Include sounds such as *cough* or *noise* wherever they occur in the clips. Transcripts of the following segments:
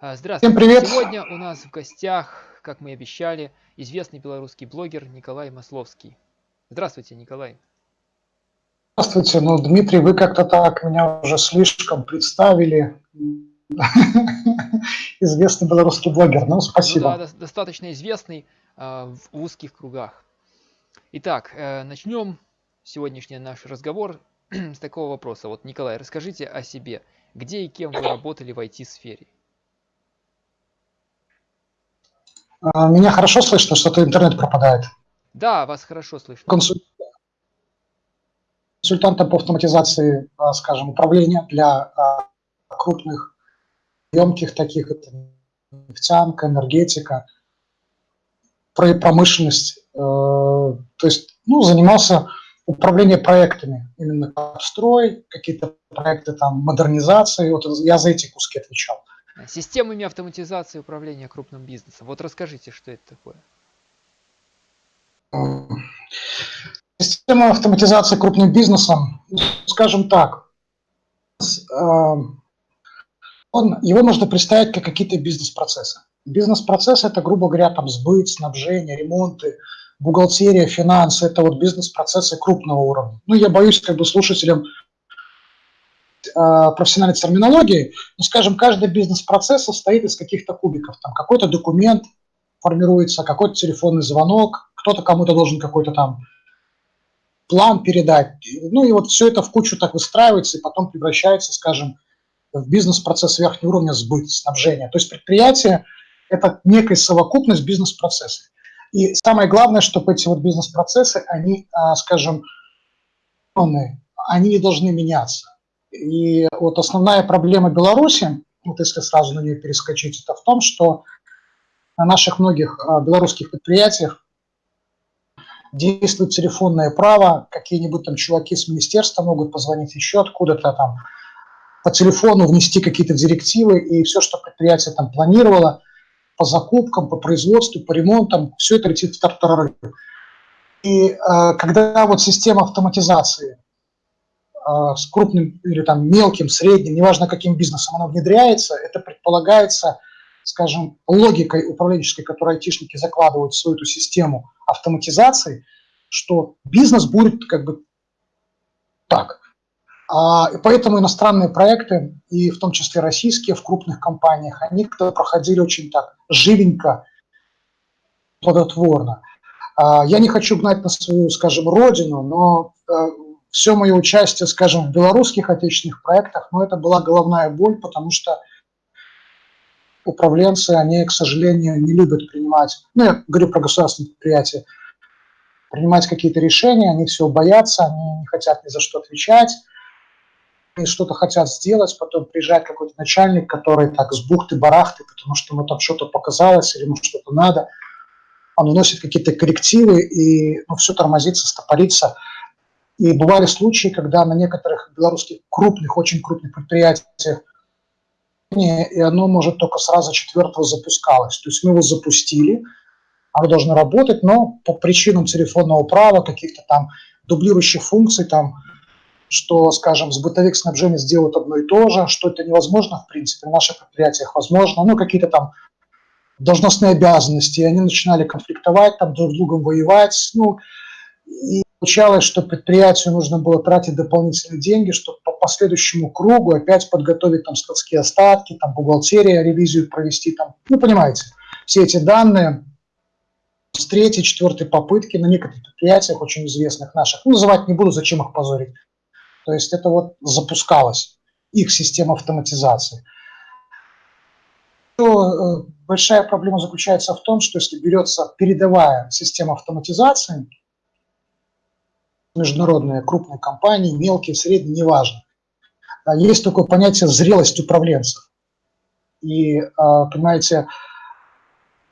А, здравствуйте. Всем привет. Сегодня у нас в гостях, как мы и обещали, известный белорусский блогер Николай Масловский. Здравствуйте, Николай. Здравствуйте. Ну, Дмитрий, вы как-то так меня уже слишком представили. *laughs* Известный белорусский блогер. Ну, Ну спасибо. да, дос- достаточно известный а, в узких кругах. Итак, э, начнем сегодняшний наш разговор *clears throat* с такого вопроса. Вот, Николай, расскажите о себе. Где и кем вы работали в IT-сфере? А, Меня хорошо слышно, что-то интернет пропадает. Да, вас хорошо слышно. Консуль- Консультантом по автоматизации, а, скажем, управления для а, крупных, емких таких, это нефтянка, энергетика, про промышленность. э, То есть, ну, занимался управлением проектами, именно строй, какие-то проекты там модернизации. Вот я за эти куски отвечал. Системами автоматизации управления крупным бизнесом. Вот расскажите, что это такое. Система автоматизации крупным бизнесом, скажем так, э, он, его можно представить как какие-то бизнес-процессы. Бизнес-процессы – это, грубо говоря, там сбыт, снабжение, ремонты, бухгалтерия, финансы – это вот бизнес-процессы крупного уровня. Ну, я боюсь как бы слушателям профессиональной терминологии, но, скажем, каждый бизнес-процесс состоит из каких-то кубиков. Там какой-то документ формируется, какой-то телефонный звонок, кто-то кому-то должен какой-то там план передать. Ну и вот все это в кучу так выстраивается и потом превращается, скажем, в бизнес-процесс верхнего уровня сбыт, снабжения. То есть предприятие – это некая совокупность бизнес-процессов. И самое главное, чтобы эти вот бизнес-процессы, они, а, скажем, они не должны меняться. И вот основная проблема Беларуси, вот если сразу на нее перескочить, это в том, что на наших многих а, белорусских предприятиях действует телефонное право, какие-нибудь там чуваки с министерства могут позвонить еще откуда-то там, по телефону внести какие-то директивы, и все, что предприятие там планировало по закупкам, по производству, по ремонтам, все это летит в тартарары. И э, когда вот система автоматизации с крупным или там мелким, средним, неважно каким бизнесом она внедряется, это предполагается, скажем, логикой управленческой, которую айтишники закладывают в свою эту систему автоматизации, что бизнес будет как бы так. А, и поэтому иностранные проекты, и в том числе российские в крупных компаниях, они проходили очень так живенько, плодотворно. А, я не хочу гнать на свою, скажем, родину, но все мое участие, скажем, в белорусских отечественных проектах, ну, это была головная боль, потому что управленцы, они, к сожалению, не любят принимать, ну, я говорю про государственные предприятия, принимать какие-то решения, они все боятся, они не хотят ни за что отвечать, они что-то хотят сделать, потом приезжает какой-то начальник, который так с бухты-барахты, потому что ему там что-то показалось или ему что-то надо, он вносит какие-то коррективы, и ну, все тормозится, стопорится. И бывали случаи, когда на некоторых белорусских крупных, очень крупных предприятиях и оно может только сразу четвертого запускалось. То есть мы его запустили, оно должно работать, но по причинам телефонного права, каких-то там дублирующих функций, там, что, скажем, с бытовик снабжения сделают одно и то же, что это невозможно, в принципе, в наших предприятиях возможно, ну, какие-то там должностные обязанности, и они начинали конфликтовать, там, друг с другом воевать, ну, и получалось, что предприятию нужно было тратить дополнительные деньги, чтобы по последующему кругу опять подготовить там складские остатки, там бухгалтерия, ревизию провести, там, ну, понимаете, все эти данные с третьей, четвертой попытки на некоторых предприятиях, очень известных наших, ну, называть не буду, зачем их позорить. То есть это вот запускалось, их система автоматизации. То, э, большая проблема заключается в том, что если берется передовая система автоматизации, международные крупные компании, мелкие, средние, неважно. Есть такое понятие зрелость управленцев. И, понимаете,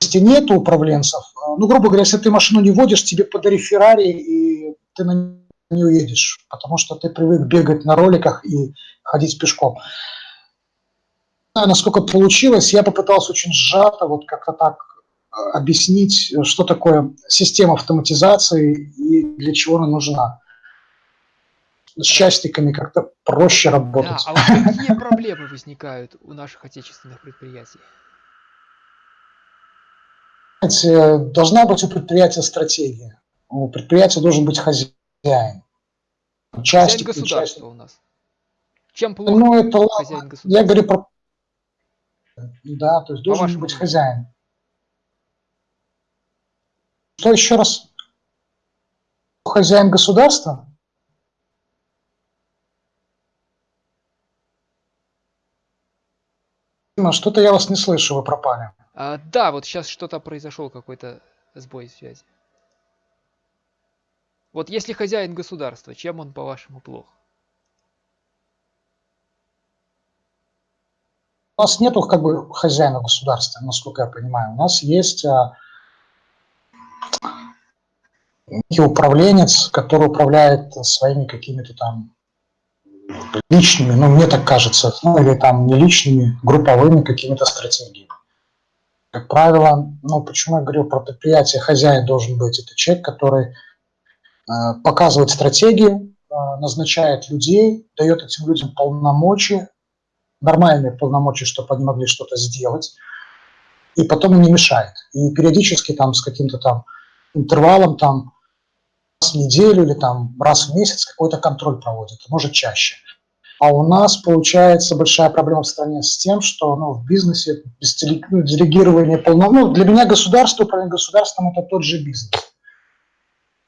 если нет управленцев, ну, грубо говоря, если ты машину не водишь, тебе подари Феррари, и ты на не уедешь, потому что ты привык бегать на роликах и ходить пешком. Насколько получилось, я попытался очень сжато, вот как-то так объяснить, что такое система автоматизации и для чего она нужна. с частниками как-то проще работать. Да, а вот какие проблемы возникают у наших отечественных предприятий? Должна быть у предприятия стратегия. У предприятия должен быть хозяин. Частник, хозяин государства частник. у нас. Чем плохо ну, это хозяин государства? Я говорю про... Да, то есть должен быть хозяин. Что еще раз? Хозяин государства? Что-то я вас не слышу, вы пропали. А, да, вот сейчас что-то произошел, какой-то сбой связи. Вот если хозяин государства, чем он, по-вашему, плох? У нас нету как бы хозяина государства, насколько я понимаю. У нас есть а, некий управленец, который управляет своими какими-то там личными, ну, мне так кажется, ну, или там не личными, групповыми какими-то стратегиями. Как правило, ну, почему я говорю про предприятие, хозяин должен быть, это человек, который э, показывает стратегию, э, назначает людей, дает этим людям полномочия, нормальные полномочия, чтобы они могли что-то сделать, и потом не мешает. И периодически там с каким-то там интервалом там в неделю или там раз в месяц какой-то контроль проводит, может чаще. А у нас получается большая проблема в стране с тем, что ну, в бизнесе без ну, делегирования полномочий, ну, для меня государство, управление государством – это тот же бизнес.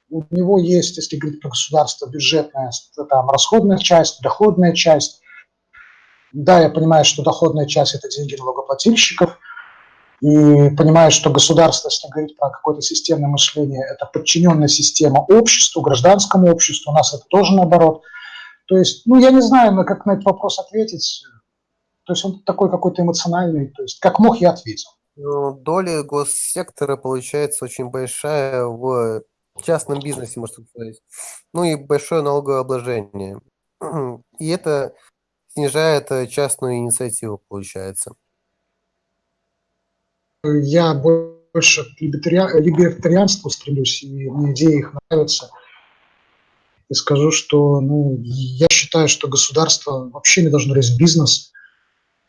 У него есть, если говорить про государство, бюджетная, там, расходная часть, доходная часть. Да, я понимаю, что доходная часть – это деньги налогоплательщиков – и понимаю, что государство, если говорить про какое-то системное мышление, это подчиненная система обществу, гражданскому обществу, у нас это тоже наоборот. То есть, ну, я не знаю, на как на этот вопрос ответить. То есть он такой какой-то эмоциональный, то есть как мог, я ответил. Ну, доля госсектора получается очень большая в частном бизнесе, можно сказать. Ну и большое налоговое обложение. И это снижает частную инициативу, получается я больше к либертарианству стремлюсь, и мне идеи их нравятся. И скажу, что ну, я считаю, что государство вообще не должно лезть бизнес.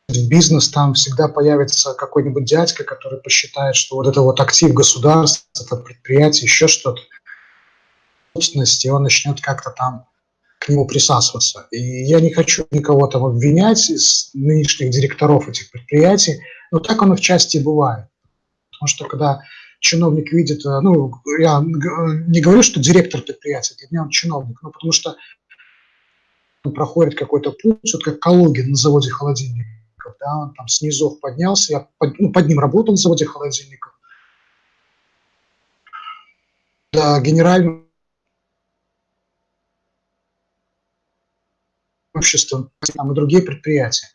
В бизнес там всегда появится какой-нибудь дядька, который посчитает, что вот это вот актив государства, это предприятие, еще что-то, собственность, и он начнет как-то там к нему присасываться. И я не хочу никого там обвинять из нынешних директоров этих предприятий, но так оно в части бывает. Потому что когда чиновник видит, э, ну, я не говорю, что директор предприятия, для меня он чиновник, но потому что он проходит какой-то путь, вот как Калугин на заводе холодильников, да, он там снизу поднялся, я под, ну, под ним работал на заводе холодильников. Да, генеральным обществом там, и другие предприятия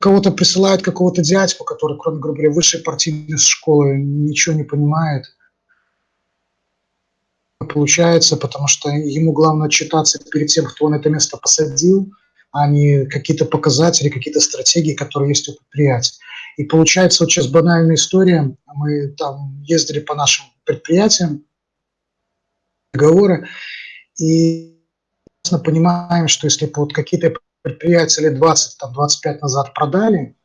кого-то присылают какого-то дядьку, который, кроме, грубо говоря, высшей партийной школы, ничего не понимает. Получается, потому что ему главное отчитаться перед тем, кто он это место посадил, а не какие-то показатели, какие-то стратегии, которые есть у предприятия. И получается, вот сейчас банальная история. Мы там ездили по нашим предприятиям, договоры, и понимаем, что если вот какие-то предприятия лет 20, там, 25 назад продали,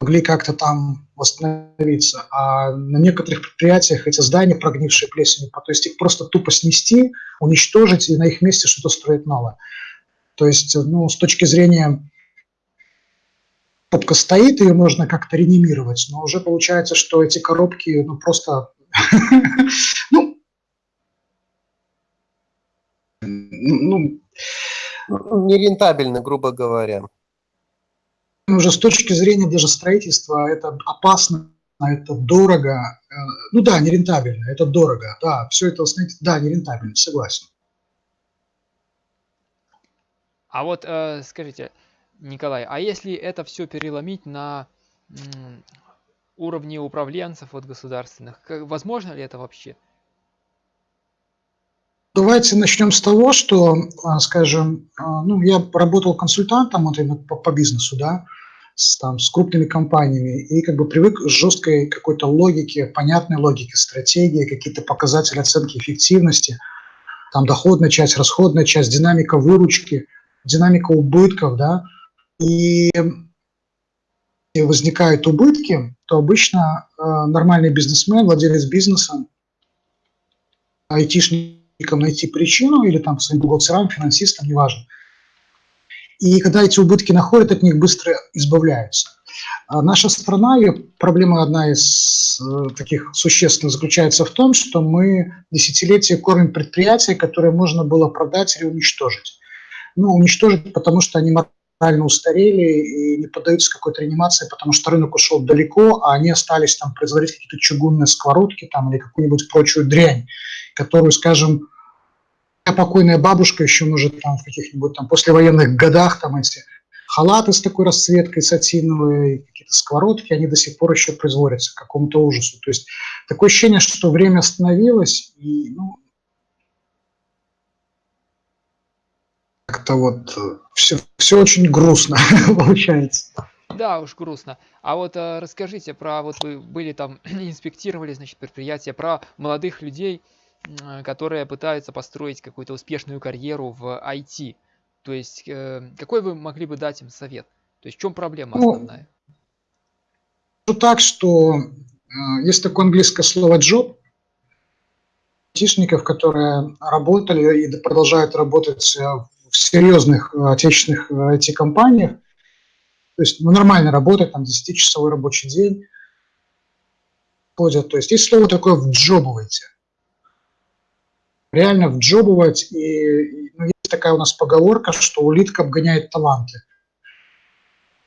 могли как-то там восстановиться. А на некоторых предприятиях эти здания, прогнившие плесенью, то есть их просто тупо снести, уничтожить и на их месте что-то строить новое. То есть, ну, с точки зрения коробка стоит, ее можно как-то реанимировать, но уже получается, что эти коробки, ну, просто, *laughs* ну, ну, нерентабельны, грубо говоря. Уже с точки зрения даже строительства это опасно, это дорого. Э, ну да, нерентабельно, это дорого. Да, все это, знаете, да, нерентабельно, согласен. А вот э, скажите, Николай, а если это все переломить на уровне управленцев вот государственных, возможно ли это вообще? Давайте начнем с того, что, а, скажем, а, ну, я работал консультантом вот именно по, по бизнесу, да, с, там, с крупными компаниями, и как бы привык к жесткой какой-то логике, понятной логике, стратегии, какие-то показатели оценки эффективности. там доходная часть, расходная часть, динамика выручки, динамика убытков, да, и возникают убытки, то обычно э, нормальный бизнесмен, владелец бизнеса, айтишникам найти причину или там своим бухгалтерам, финансистам, неважно. И когда эти убытки находят, от них быстро избавляются. А наша страна, ее проблема одна из э, таких существенных заключается в том, что мы десятилетия кормим предприятия, которые можно было продать или уничтожить. Ну, уничтожить, потому что они морально устарели и не поддаются какой-то реанимации, потому что рынок ушел далеко, а они остались там производить какие-то чугунные сковородки там или какую-нибудь прочую дрянь, которую, скажем, покойная бабушка еще может там в каких-нибудь там послевоенных годах там эти халаты с такой расцветкой сатиновые, какие-то сковородки, они до сих пор еще производятся к какому-то ужасу. То есть такое ощущение, что время остановилось, и ну, как-то вот все, все очень грустно *laughs* получается. Да, уж грустно. А вот э, расскажите про, вот вы были там, *clears throat* инспектировали, значит, предприятия, про молодых людей, э, которые пытаются построить какую-то успешную карьеру в IT. То есть, э, какой вы могли бы дать им совет? То есть, в чем проблема ну, основная? Ну, так, что э, есть такое английское слово «job», айтишников, которые работали и продолжают работать э, серьезных э, отечественных IT-компаниях, то есть ну, нормально работать, там 10-часовой рабочий день, ходят. То есть есть слово такое «вджобывайте». Реально вджобывать и ну, есть такая у нас поговорка, что улитка обгоняет таланты.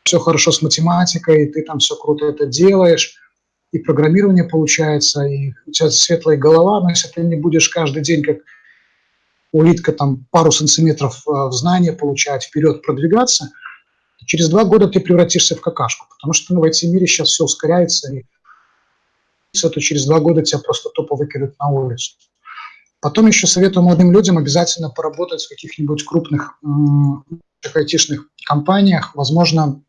Все хорошо с математикой, ты там все круто это делаешь, и программирование получается, и у тебя светлая голова, но если ты не будешь каждый день как улитка там пару сантиметров э, в знания получать, вперед продвигаться, через два года ты превратишься в какашку, потому что ну, в IT-мире сейчас все ускоряется, и то через два года тебя просто тупо выкидывают на улицу. Потом еще советую молодым людям обязательно поработать в каких-нибудь крупных айтишных компаниях, возможно,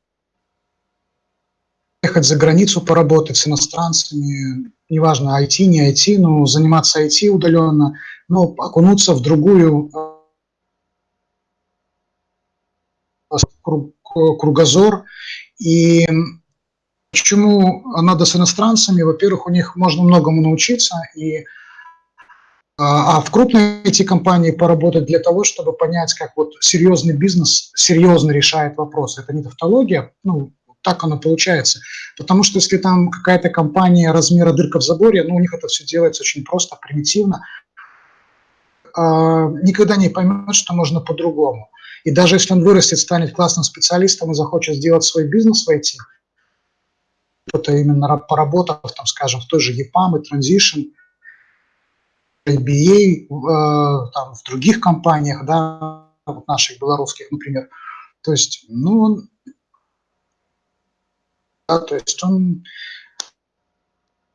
ехать за границу поработать с иностранцами, неважно, IT, не IT, но заниматься IT удаленно, но окунуться в другую э, кругозор. И почему надо с иностранцами? Во-первых, у них можно многому научиться, и а, а в крупной эти компании поработать для того, чтобы понять, как вот серьезный бизнес серьезно решает вопросы. Это не тавтология, ну, так оно получается. Потому что если там какая-то компания размера дырка в заборе, ну, у них это все делается очень просто, примитивно, а, никогда не поймет, что можно по-другому. И даже если он вырастет, станет классным специалистом и захочет сделать свой бизнес в IT, это именно поработав, там, скажем, в той же EPAM и Transition – IBA, э, там, в других компаниях, да, вот наших белорусских, например. То есть, ну, он, да, то есть он,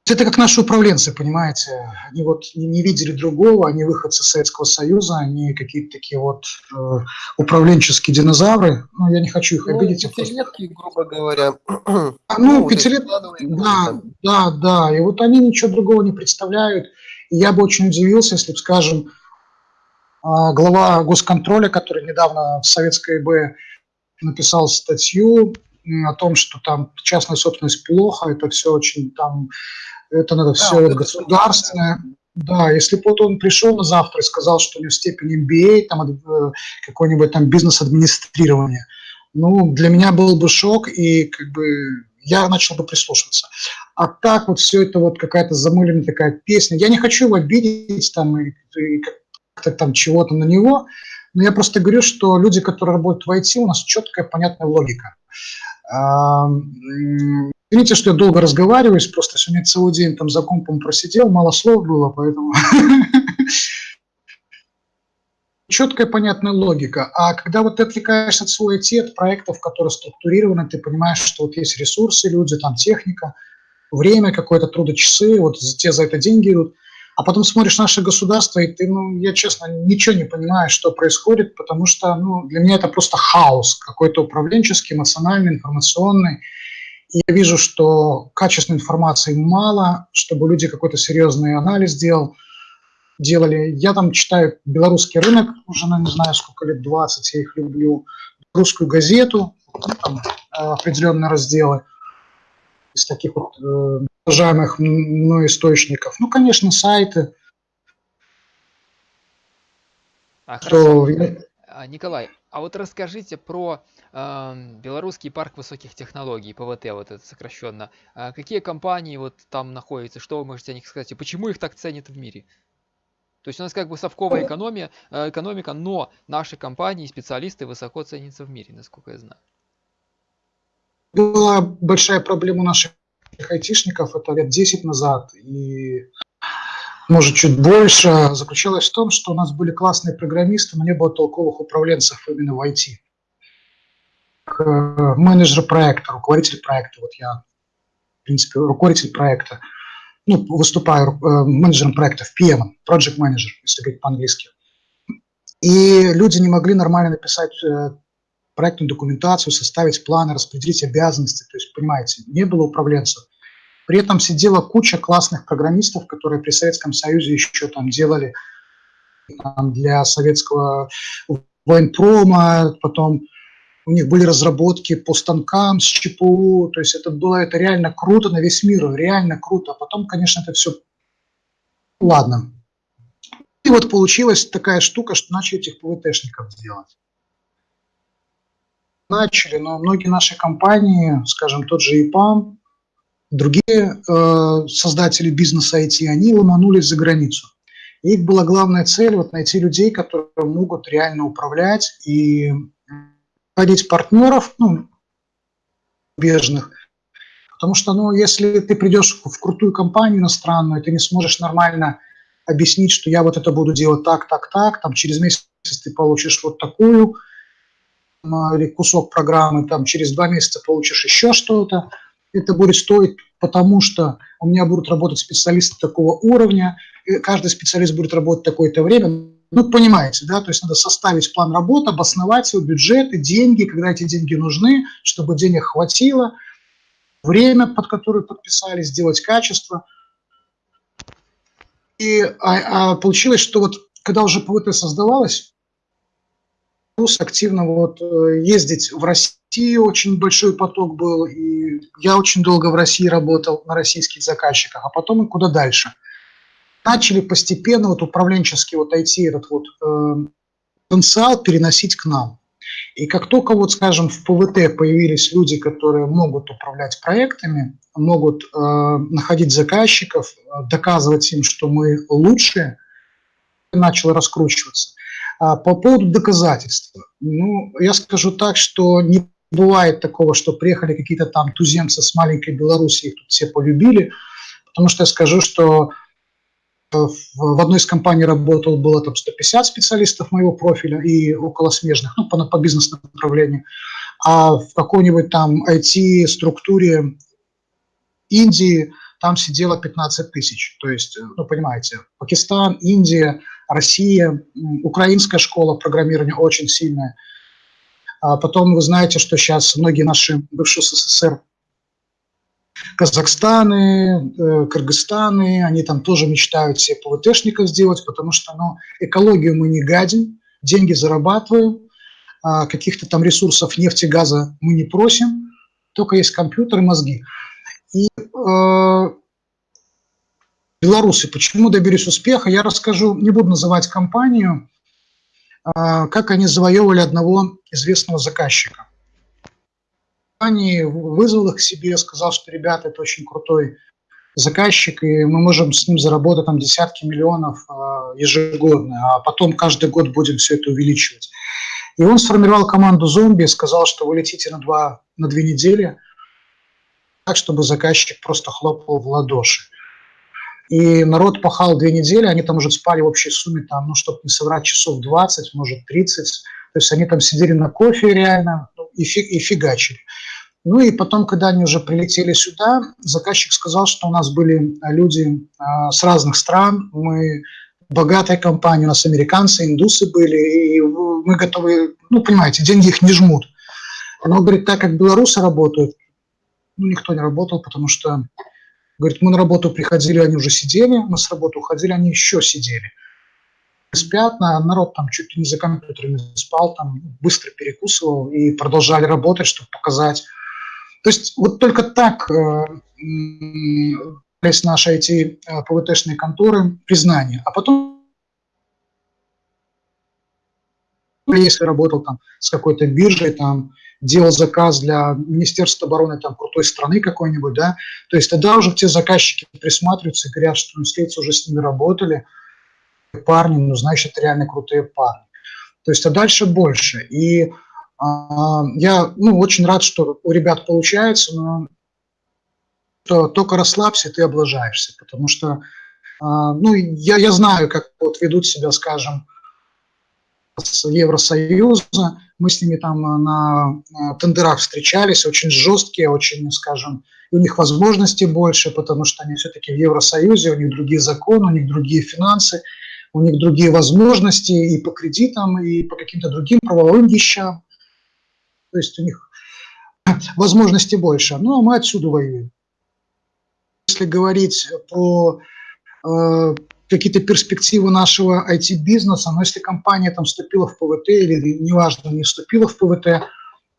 это как наши управленцы, понимаете, они вот не, видели другого, они выходцы Советского Союза, они какие-то такие вот э, управленческие динозавры, ну, я не хочу их ну, обидеть. Пятилетки, грубо говоря. А, ну, ну пятилетки, да, да, да, и вот они ничего другого не представляют, я бы очень удивился, если бы, скажем, а, глава госконтроля, который недавно в Советской ИБ написал статью о том, что там частная собственность плохо, это все очень там, это надо все да, вот государственное. Да, если бы вот он пришел на завтра и сказал, что у него степень MBA, там э, какой-нибудь там бизнес-администрирование, ну, для меня был бы шок, и как бы я начал бы прислушиваться. А так вот все это вот какая-то замыленная такая песня. Я не хочу его обидеть там и, и как-то там чего-то на него, но я просто говорю, что люди, которые работают в IT, у нас четкая, понятная логика. Извините, что я долго разговариваю, просто сегодня целый день там за компом просидел, мало слов было, поэтому *laughs* четкая, понятная логика. А когда вот ты отвлекаешься от своей IT, от проектов, которые структурированы, ты понимаешь, что вот есть ресурсы, люди, там техника, время, какое-то трудочасы, вот те за это деньги идут. А потом смотришь наше государство, и ты, ну, я честно, ничего не понимаю, что происходит, потому что, ну, для меня это просто хаос какой-то управленческий, эмоциональный, информационный. И я вижу, что качественной информации мало, чтобы люди какой-то серьезный анализ делал делали. Я там читаю белорусский рынок, уже, ну, не знаю, сколько лет, 20, я их люблю. Русскую газету, там, определенные разделы из таких вот э, уважаемых мной источников. Ну, конечно, сайты. А, что... А, Николай, а вот расскажите про э, Белорусский парк высоких технологий, ПВТ, вот это сокращенно. А какие компании вот там находятся, что вы можете о них сказать, и почему их так ценят в мире? То есть у нас как бы совковая экономия, э, экономика, но наши компании, специалисты высоко ценятся в мире, насколько я знаю. Была большая проблема наших айтишников, это лет 10 назад, и может чуть больше, заключалась в том, что у нас были классные программисты, но не было толковых управленцев именно в IT. Э, менеджер проекта, руководитель проекта, вот я, в принципе, руководитель проекта – ну, выступаю э, менеджером проектов, PM, Project Manager, если говорить по-английски. И люди не могли нормально написать э, проектную документацию, составить планы, распределить обязанности. То есть, понимаете, не было управленцев. При этом сидела куча классных программистов, которые при Советском Союзе еще там делали там, для советского военпрома, потом у них были разработки по станкам с ЧПУ, то есть это было это реально круто на весь мир, реально круто. А потом, конечно, это все, ладно. И вот получилась такая штука, что начали этих ПВТшников делать. Начали, но многие наши компании, скажем, тот же ИПАМ, другие э, создатели бизнеса IT, они ломанулись за границу. И их была главная цель вот найти людей, которые могут реально управлять и находить партнеров, ну, бежных, потому что, ну, если ты придешь в крутую компанию иностранную, ты не сможешь нормально объяснить, что я вот это буду делать так, так, так, там через месяц ты получишь вот такую или кусок программы, там через два месяца получишь еще что-то, это будет стоить, потому что у меня будут работать специалисты такого уровня, и каждый специалист будет работать такое-то время, ну, понимаете, да, то есть надо составить план работы, обосновать его, бюджеты, деньги, когда эти деньги нужны, чтобы денег хватило, время, под которое подписали, сделать качество. И а, а получилось, что вот когда уже ПВТ создавалось, плюс активно вот э, ездить в Россию, очень большой поток был, и я очень долго в России работал на российских заказчиках, а потом и куда дальше – начали постепенно вот управленческий вот IT этот вот э, потенциал переносить к нам. И как только вот, скажем, в ПВТ появились люди, которые могут управлять проектами, могут э, находить заказчиков, э, доказывать им, что мы лучшие, начало раскручиваться. А по поводу доказательства, ну, я скажу так, что не бывает такого, что приехали какие-то там туземцы с маленькой Беларуси, их тут все полюбили, потому что я скажу, что в одной из компаний работал, было там 150 специалистов моего профиля и около смежных, ну, по, по бизнес-направлению. А в какой-нибудь там IT-структуре Индии там сидело 15 тысяч. То есть, ну, понимаете, Пакистан, Индия, Россия, украинская школа программирования очень сильная. А потом вы знаете, что сейчас многие наши бывшие СССР Казахстаны, э, Кыргызстаны, они там тоже мечтают себе ПВТшников сделать, потому что ну, экологию мы не гадим, деньги зарабатываем, а каких-то там ресурсов нефти, газа мы не просим, только есть компьютер и мозги. И э, белорусы, почему добились успеха, я расскажу, не буду называть компанию, э, как они завоевывали одного известного заказчика компании, вызвал их к себе, сказал, что, ребята, это очень крутой заказчик, и мы можем с ним заработать там десятки миллионов э, ежегодно, а потом каждый год будем все это увеличивать. И он сформировал команду зомби сказал, что вы летите на, два, на две недели, так, чтобы заказчик просто хлопал в ладоши. И народ пахал две недели, они там уже спали в общей сумме, там, ну, чтобы не соврать, часов 20, может, 30. То есть они там сидели на кофе реально ну, и, фиг, и фигачили. Ну и потом, когда они уже прилетели сюда, заказчик сказал, что у нас были люди а, с разных стран, мы богатая компания, у нас американцы, индусы были, и мы готовы, ну, понимаете, деньги их не жмут. Но, говорит, так как белорусы работают, ну, никто не работал, потому что, говорит, мы на работу приходили, они уже сидели, мы с работы уходили, они еще сидели. спят, народ там чуть ли не за компьютерами спал, там быстро перекусывал и продолжали работать, чтобы показать. То есть вот только так э, наши эти э, ПВТшные конторы признание. А потом, если работал там с какой-то биржей, там делал заказ для Министерства обороны там крутой страны какой-нибудь, да, то есть тогда уже те заказчики присматриваются и говорят, что ну, следовательно, уже с ними работали, парни, ну, значит, реально крутые парни. То есть, а дальше больше. И а, я, ну, очень рад, что у ребят получается, но то, только расслабься, ты облажаешься, потому что, а, ну, я, я знаю, как вот ведут себя, скажем, Евросоюза, мы с ними там на тендерах встречались, очень жесткие, очень, скажем, у них возможностей больше, потому что они все-таки в Евросоюзе, у них другие законы, у них другие финансы, у них другие возможности и по кредитам, и по каким-то другим правовым вещам. То есть у них *laughs* возможностей больше. Ну, а мы отсюда воюем. Если говорить про э, какие-то перспективы нашего IT-бизнеса, но если компания там вступила в ПВТ или, неважно, не вступила в ПВТ,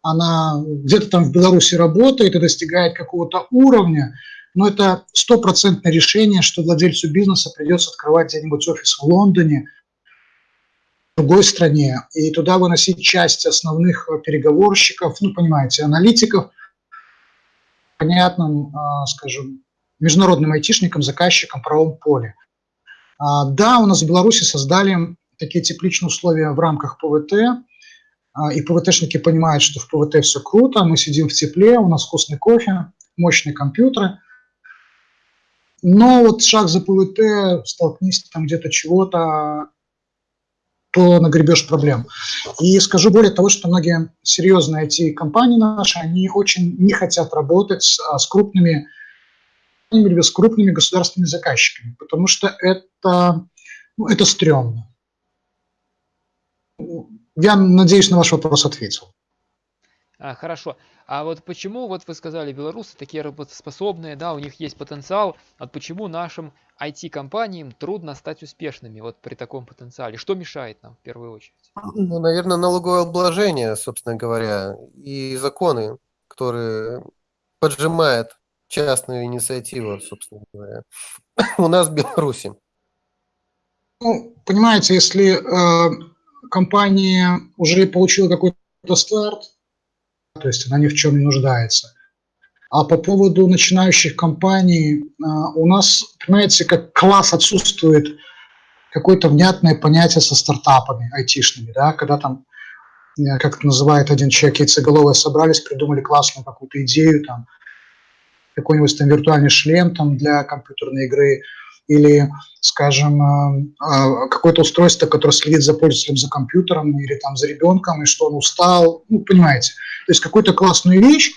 она где-то там в Беларуси работает и достигает какого-то уровня, но это стопроцентное решение, что владельцу бизнеса придется открывать где-нибудь офис в Лондоне, в другой стране, и туда выносить часть основных переговорщиков, ну, понимаете, аналитиков, понятным, а, скажем, международным айтишникам, заказчикам в правом поле. А, да, у нас в Беларуси создали такие тепличные условия в рамках ПВТ, а, и ПВТшники понимают, что в ПВТ все круто, мы сидим в тепле, у нас вкусный кофе, мощные компьютеры – но вот шаг за ПВТ, столкнись там где-то чего-то, то нагребешь проблем. И скажу более того, что многие серьезные IT-компании наши, они очень не хотят работать с, а, с крупными с крупными государственными заказчиками, потому что это, ну, это стрёмно. Я надеюсь, на ваш вопрос ответил. А, хорошо. А вот почему, вот вы сказали, белорусы такие работоспособные, да, у них есть потенциал, а почему нашим IT-компаниям трудно стать успешными вот при таком потенциале? Что мешает нам в первую очередь? Ну, наверное, налоговое обложение, собственно говоря, и законы, которые поджимают частную инициативу, собственно говоря, *laughs* у нас в Беларуси. Ну, понимаете, если э, компания уже получила какой-то старт, то есть она ни в чем не нуждается. А по поводу начинающих компаний, а, у нас, понимаете, как класс отсутствует какое-то внятное понятие со стартапами айтишными, да, когда там, э, как это называет один человек, яйцеголовые собрались, придумали классную какую-то идею, там, какой-нибудь там виртуальный шлем там для компьютерной игры, или, скажем, э, э, какое-то устройство, которое следит за пользователем за компьютером или там за ребенком, и что он устал, ну, понимаете. То есть какую-то классную вещь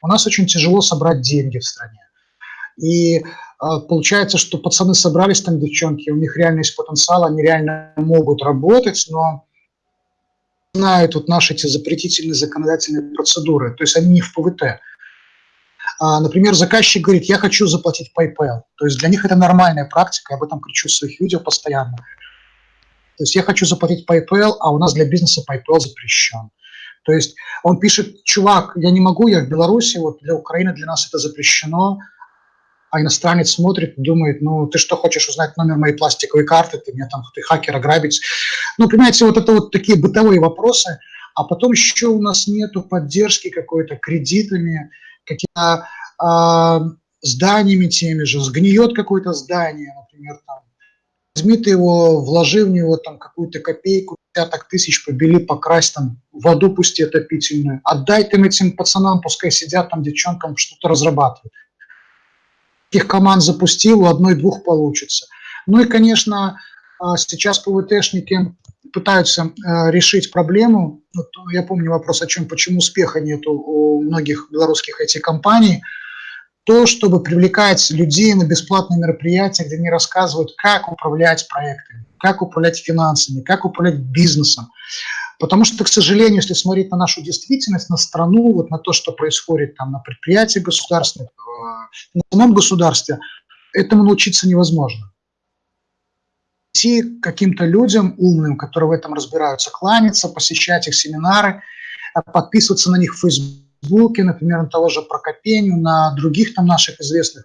у нас очень тяжело собрать деньги в стране. И э, получается, что пацаны собрались там, девчонки, у них реально есть потенциал, они реально могут работать, но знают вот наши эти запретительные законодательные процедуры, то есть они не в ПВТ. А, например, заказчик говорит, я хочу заплатить PayPal. То есть для них это нормальная практика, я об этом кричу в своих видео постоянно. То есть я хочу заплатить PayPal, а у нас для бизнеса PayPal запрещен. То есть он пишет, чувак, я не могу, я в Беларуси, вот для Украины для нас это запрещено, а иностранец смотрит думает, ну, ты что, хочешь узнать номер моей пластиковой карты, ты меня там, ты хакер ограбить. Ну, понимаете, вот это вот такие бытовые вопросы, а потом еще у нас нету поддержки какой-то кредитами, какими-то э, зданиями теми же, сгниет какое-то здание, например, там, возьми ты его, вложи в него там какую-то копейку, десяток тысяч, побели, покрась там, воду пусти отопительную, отдай ты этим пацанам, пускай сидят там, девчонкам что-то разрабатывают. Их команд запустил, у одной-двух получится. Ну и, конечно, а, сейчас ПВТшники пытаются э, решить проблему. Вот я помню вопрос о чем, почему успеха нету у многих белорусских IT-компаний. То, чтобы привлекать людей на бесплатные мероприятия, где они рассказывают, как управлять проектами, как управлять финансами, как управлять бизнесом. Потому что, к сожалению, если смотреть на нашу действительность, на страну, вот на то, что происходит там на предприятиях государственных, на самом государстве, этому научиться невозможно идти каким-то людям умным, которые в этом разбираются, кланяться, посещать их семинары, а подписываться на них в Фейсбуке, например, на того же Прокопеню, на других там наших известных,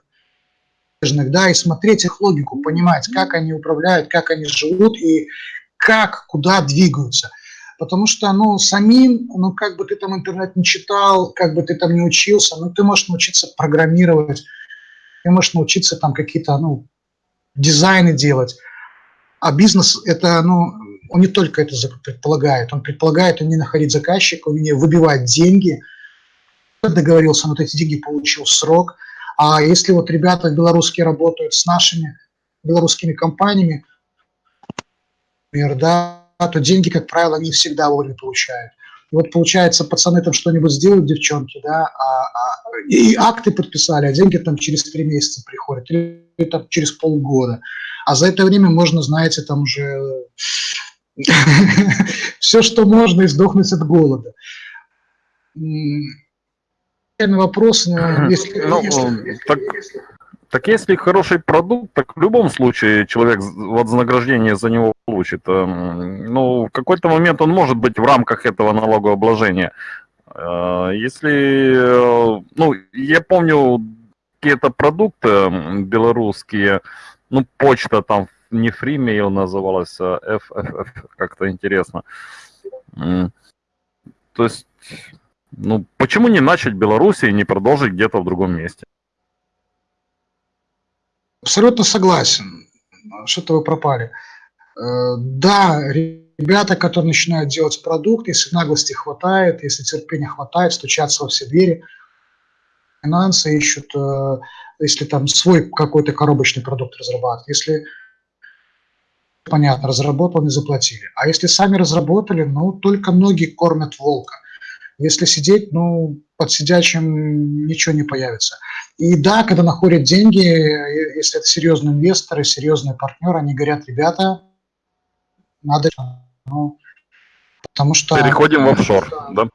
да, и смотреть их логику, понимать, как они управляют, как они живут и как, куда двигаются. Потому что, ну, самим, ну, как бы ты там интернет не читал, как бы ты там не учился, ну, ты можешь научиться программировать, ты можешь научиться там какие-то, ну, дизайны делать. А бизнес – это, ну, он не только это предполагает, он предполагает не находить заказчика, не выбивать деньги, договорился, вот эти деньги получил срок. А если вот ребята белорусские работают с нашими белорусскими компаниями, например, да, то деньги, как правило, не всегда вовремя получают. И вот получается, пацаны там что-нибудь сделают, девчонки, да, а, а, и акты подписали, а деньги там через три месяца приходят, или там через полгода. А за это время можно, знаете, там уже *laughs* все, что можно, и сдохнуть от голода. Вопрос, если, ну, если, так, если... так если хороший продукт, так в любом случае человек вознаграждение за него получит. Эм, ну, в какой-то момент он может быть в рамках этого налогообложения. Э, если, э, ну, я помню какие-то продукты белорусские, ну, почта там не Freemail называлась, а FFF, как-то интересно. То есть, ну, почему не начать Беларуси и не продолжить где-то в другом месте? Абсолютно согласен. Что-то вы пропали. Э, да, ребята, которые начинают делать продукт, если наглости хватает, если терпения хватает, стучатся во все двери, финансы ищут, э, если там свой какой-то коробочный продукт разрабатывают, если понятно, разработал, не заплатили. А если сами разработали, ну, только ноги кормят волка. Если сидеть, ну, под сидячим ничего не появится. И да, когда находят деньги, если это серьезные инвесторы, серьезные партнеры, они говорят, ребята, надо, ну, потому что... Переходим в офшор, да?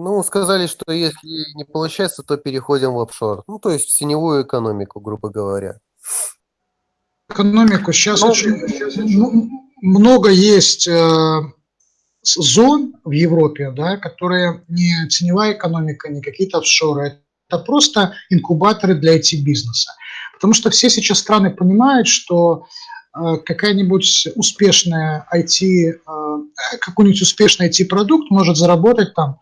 Ну, сказали, что если не получается, то переходим в офшор. Ну, то есть в теневую экономику, грубо говоря. Экономику сейчас ну, очень сейчас много есть э, зон в Европе, да, которые не теневая экономика, не какие-то офшоры. Это просто инкубаторы для IT-бизнеса. Потому что все сейчас страны понимают, что э, какая-нибудь успешная IT, э, какой-нибудь успешный IT-продукт может заработать там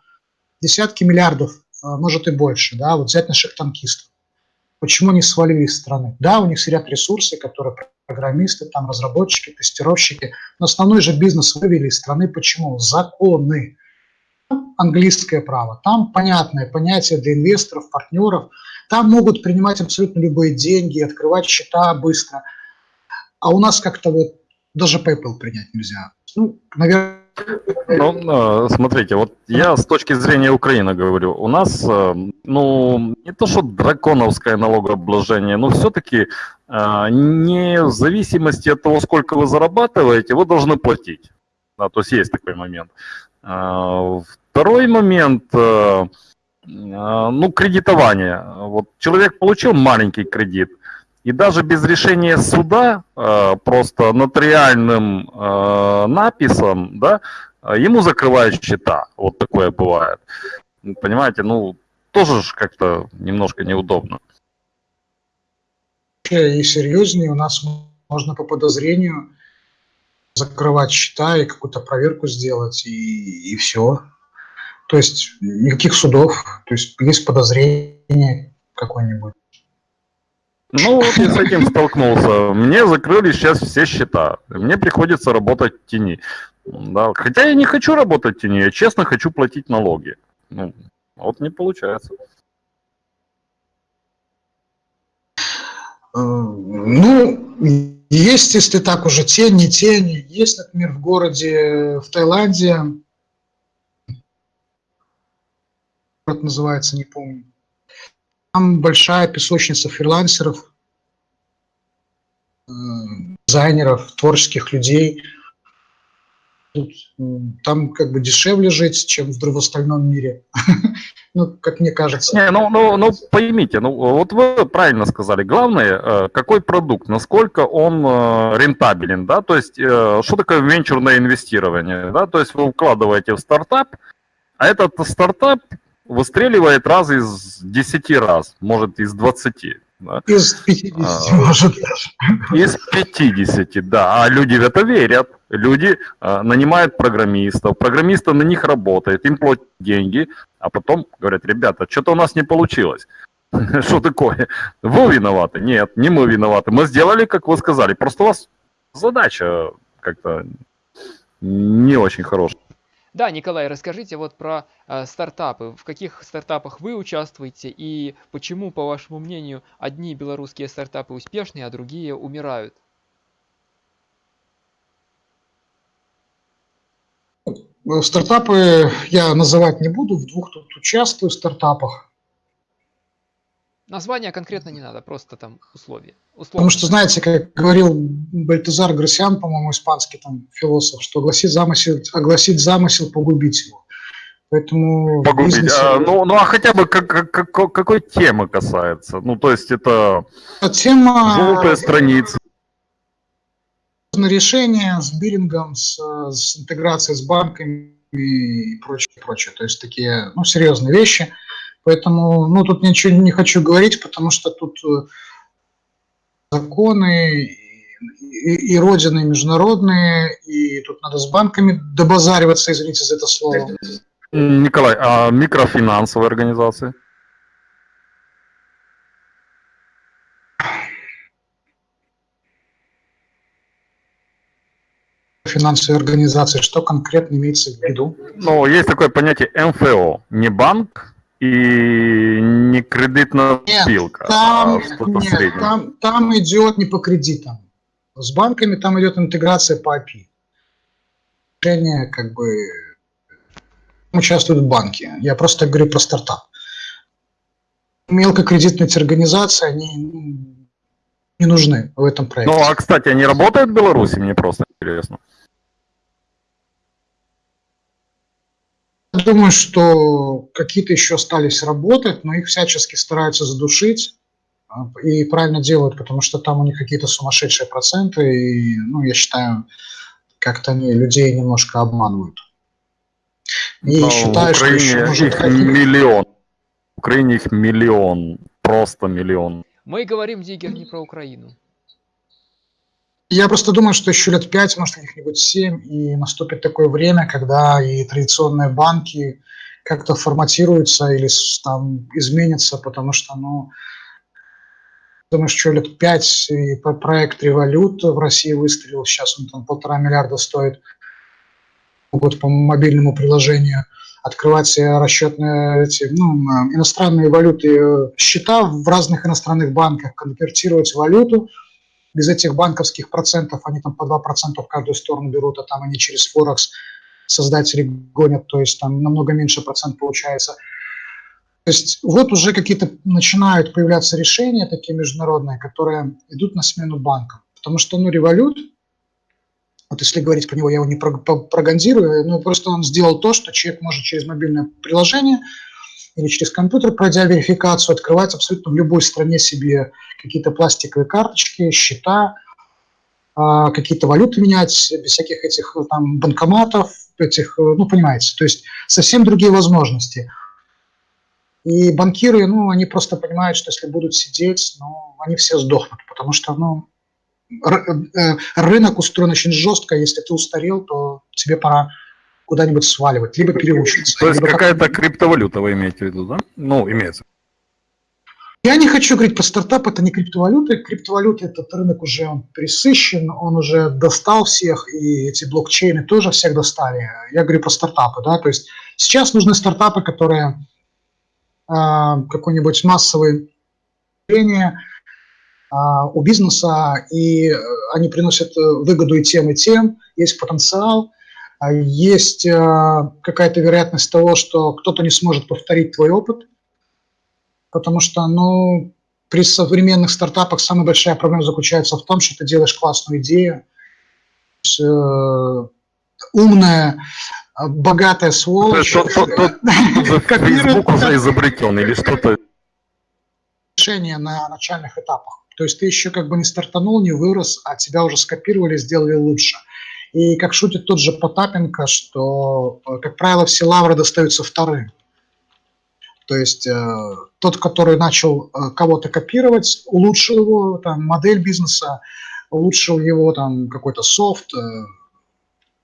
десятки миллиардов, а, может и больше, да, вот взять наших танкистов. Почему они свалили из страны? Да, у них сидят ресурсы, которые программисты, там разработчики, тестировщики, но основной же бизнес вывели из страны. Почему? Законы. Английское право. Там понятное понятие для инвесторов, партнеров. Там могут принимать абсолютно любые деньги, открывать счета быстро. А у нас как-то вот даже PayPal принять нельзя. Ну, наверное, ну, смотрите, вот я с точки зрения Украины говорю, у нас, э, ну, не то что драконовское налогообложение, но все-таки э, не в зависимости от того, сколько вы зарабатываете, вы должны платить. Да, то есть есть такой момент. Э, второй момент, ну, кредитование. Вот человек получил маленький кредит – и даже без решения суда, э, просто нотариальным э, написом, да, ему закрывают счета. Вот такое бывает. Понимаете, ну, тоже же как-то немножко неудобно. И серьезнее у нас можно по подозрению закрывать счета и какую-то проверку сделать, и, и все. То есть никаких судов, то есть есть подозрение какое-нибудь. Ну, вот я с этим столкнулся. Мне закрыли сейчас все счета. Мне приходится работать в тени. Да. Хотя я не хочу работать в тени, я честно хочу платить налоги. Ну, вот не получается. Э, ну, есть, если так уже, тень, не тень. Есть, например, в городе, в Таиланде, город называется, не помню, там большая песочница фрилансеров, э, дизайнеров, творческих людей. там как бы дешевле жить, чем в остальном мире. *laughs* ну, как мне кажется. Не, ну, ну, ну, поймите, ну, вот вы правильно сказали. Главное, э, какой продукт, насколько он э, рентабелен, да, то есть, что такое венчурное инвестирование, да, то есть вы вкладываете в стартап, а этот стартап выстреливает раз из 10 раз, может, из 20. Да? Из 50, а, может даже. Из 50, да. А люди в это верят. Люди а, нанимают программистов, программисты на них работают, им платят деньги, а потом говорят, ребята, что-то у нас не получилось. *laughs* Что такое? Вы виноваты? Нет, не мы виноваты. Мы сделали, как вы сказали. Просто у вас задача как-то не очень хорошая. Да, Николай, расскажите вот про э, стартапы. В каких стартапах вы участвуете и почему, по вашему мнению, одни белорусские стартапы успешные, а другие умирают? Стартапы я называть не буду, в двух тут участвую в стартапах. Название конкретно не надо, просто там условия. Условия. Потому что, знаете, как говорил Бальтазар Грасиан, по-моему, испанский там философ, что огласить замысел, огласить замысел погубить его. Поэтому погубить. Бизнесе... А, ну, ну, а хотя бы как, как, как, какой темы касается? Ну, то есть это тема... желтая страница. Решение с биллингом, с, с интеграцией с банками и прочее, прочее. То есть такие ну, серьезные вещи – Поэтому, ну, тут ничего не хочу говорить, потому что тут э, законы и, и родины международные, и тут надо с банками добазариваться, извините за это слово. Николай, а микрофинансовые организации? финансовые организации, что конкретно имеется в виду? Ну, есть такое понятие МФО, не банк, и не кредитная спилка, а там, а что-то нет, среднее. Там, там идет не по кредитам. С банками там идет интеграция по API. Решение как бы участвуют банки. Я просто говорю про стартап. Мелкокредитные организации, они не нужны в этом проекте. Ну, а, кстати, они работают в Беларуси? Мне просто интересно. Думаю, что какие-то еще остались работать, но их всячески стараются задушить а, и правильно делают, потому что там у них какие-то сумасшедшие проценты, и, ну, я считаю, как-то они людей немножко обманывают. И Но считаю, в Украине что еще их миллион. В Украине их миллион, просто миллион. Мы говорим, Диггер, не про Украину. Я просто думаю, что еще лет пять, может, каких-нибудь семь, и наступит такое время, когда и традиционные банки как-то форматируются или там изменятся, потому что, ну, думаю, что лет пять и проект «Револют» в России выстрелил, сейчас он там полтора миллиарда стоит, могут по мобильному приложению открывать расчетные эти, ну, иностранные валюты, э, счета в разных иностранных банках, конвертировать валюту – без этих банковских процентов, они там по 2% в каждую сторону берут, а там они через Форекс создатели гонят, то есть там намного меньше процент получается. То есть вот уже какие-то начинают появляться решения такие международные, которые идут на смену банкам. Потому что, ну, револют, вот если говорить про него, я его не прогандирую, ну, просто он сделал то, что человек может через мобильное приложение – или через компьютер, пройдя верификацию, открывать абсолютно в любой стране себе какие-то пластиковые карточки, счета, а, какие-то валюты менять, без всяких этих там банкоматов, этих, ну, понимаете, то есть совсем другие возможности. И банкиры, ну, они просто понимают, что если будут сидеть, ну, они все сдохнут, потому что, ну, э, рынок устроен очень жестко, если ты устарел, то тебе пора куда-нибудь сваливать, либо переучиться. То есть какая-то криптовалюта вы имеете в виду, да? Ну, имеется. Я не хочу говорить про стартап, это не криптовалюта. Криптовалюта, этот рынок уже он присыщен, он уже достал всех, и эти блокчейны тоже всех достали. Я говорю про стартапы, да, то есть сейчас нужны стартапы, которые э, какой-нибудь массовый явление э, у бизнеса, и они приносят выгоду и тем, и тем, есть потенциал, а есть э, какая-то вероятность того, что кто-то не сможет повторить твой опыт, потому что, ну, при современных стартапах самая большая проблема заключается в том, что ты делаешь классную идею, э, умная, а, богатая сволочь. Тот, Facebook уже изобретен или что-то. Решение на начальных этапах. То есть ты еще как бы не стартанул, не вырос, а тебя уже скопировали, сделали лучше. И как шутит тот же Потапенко, что, э, как правило, все лавры достаются вторым. То есть э, тот, который начал э, кого-то копировать, улучшил его там, модель бизнеса, улучшил его там какой-то софт, э,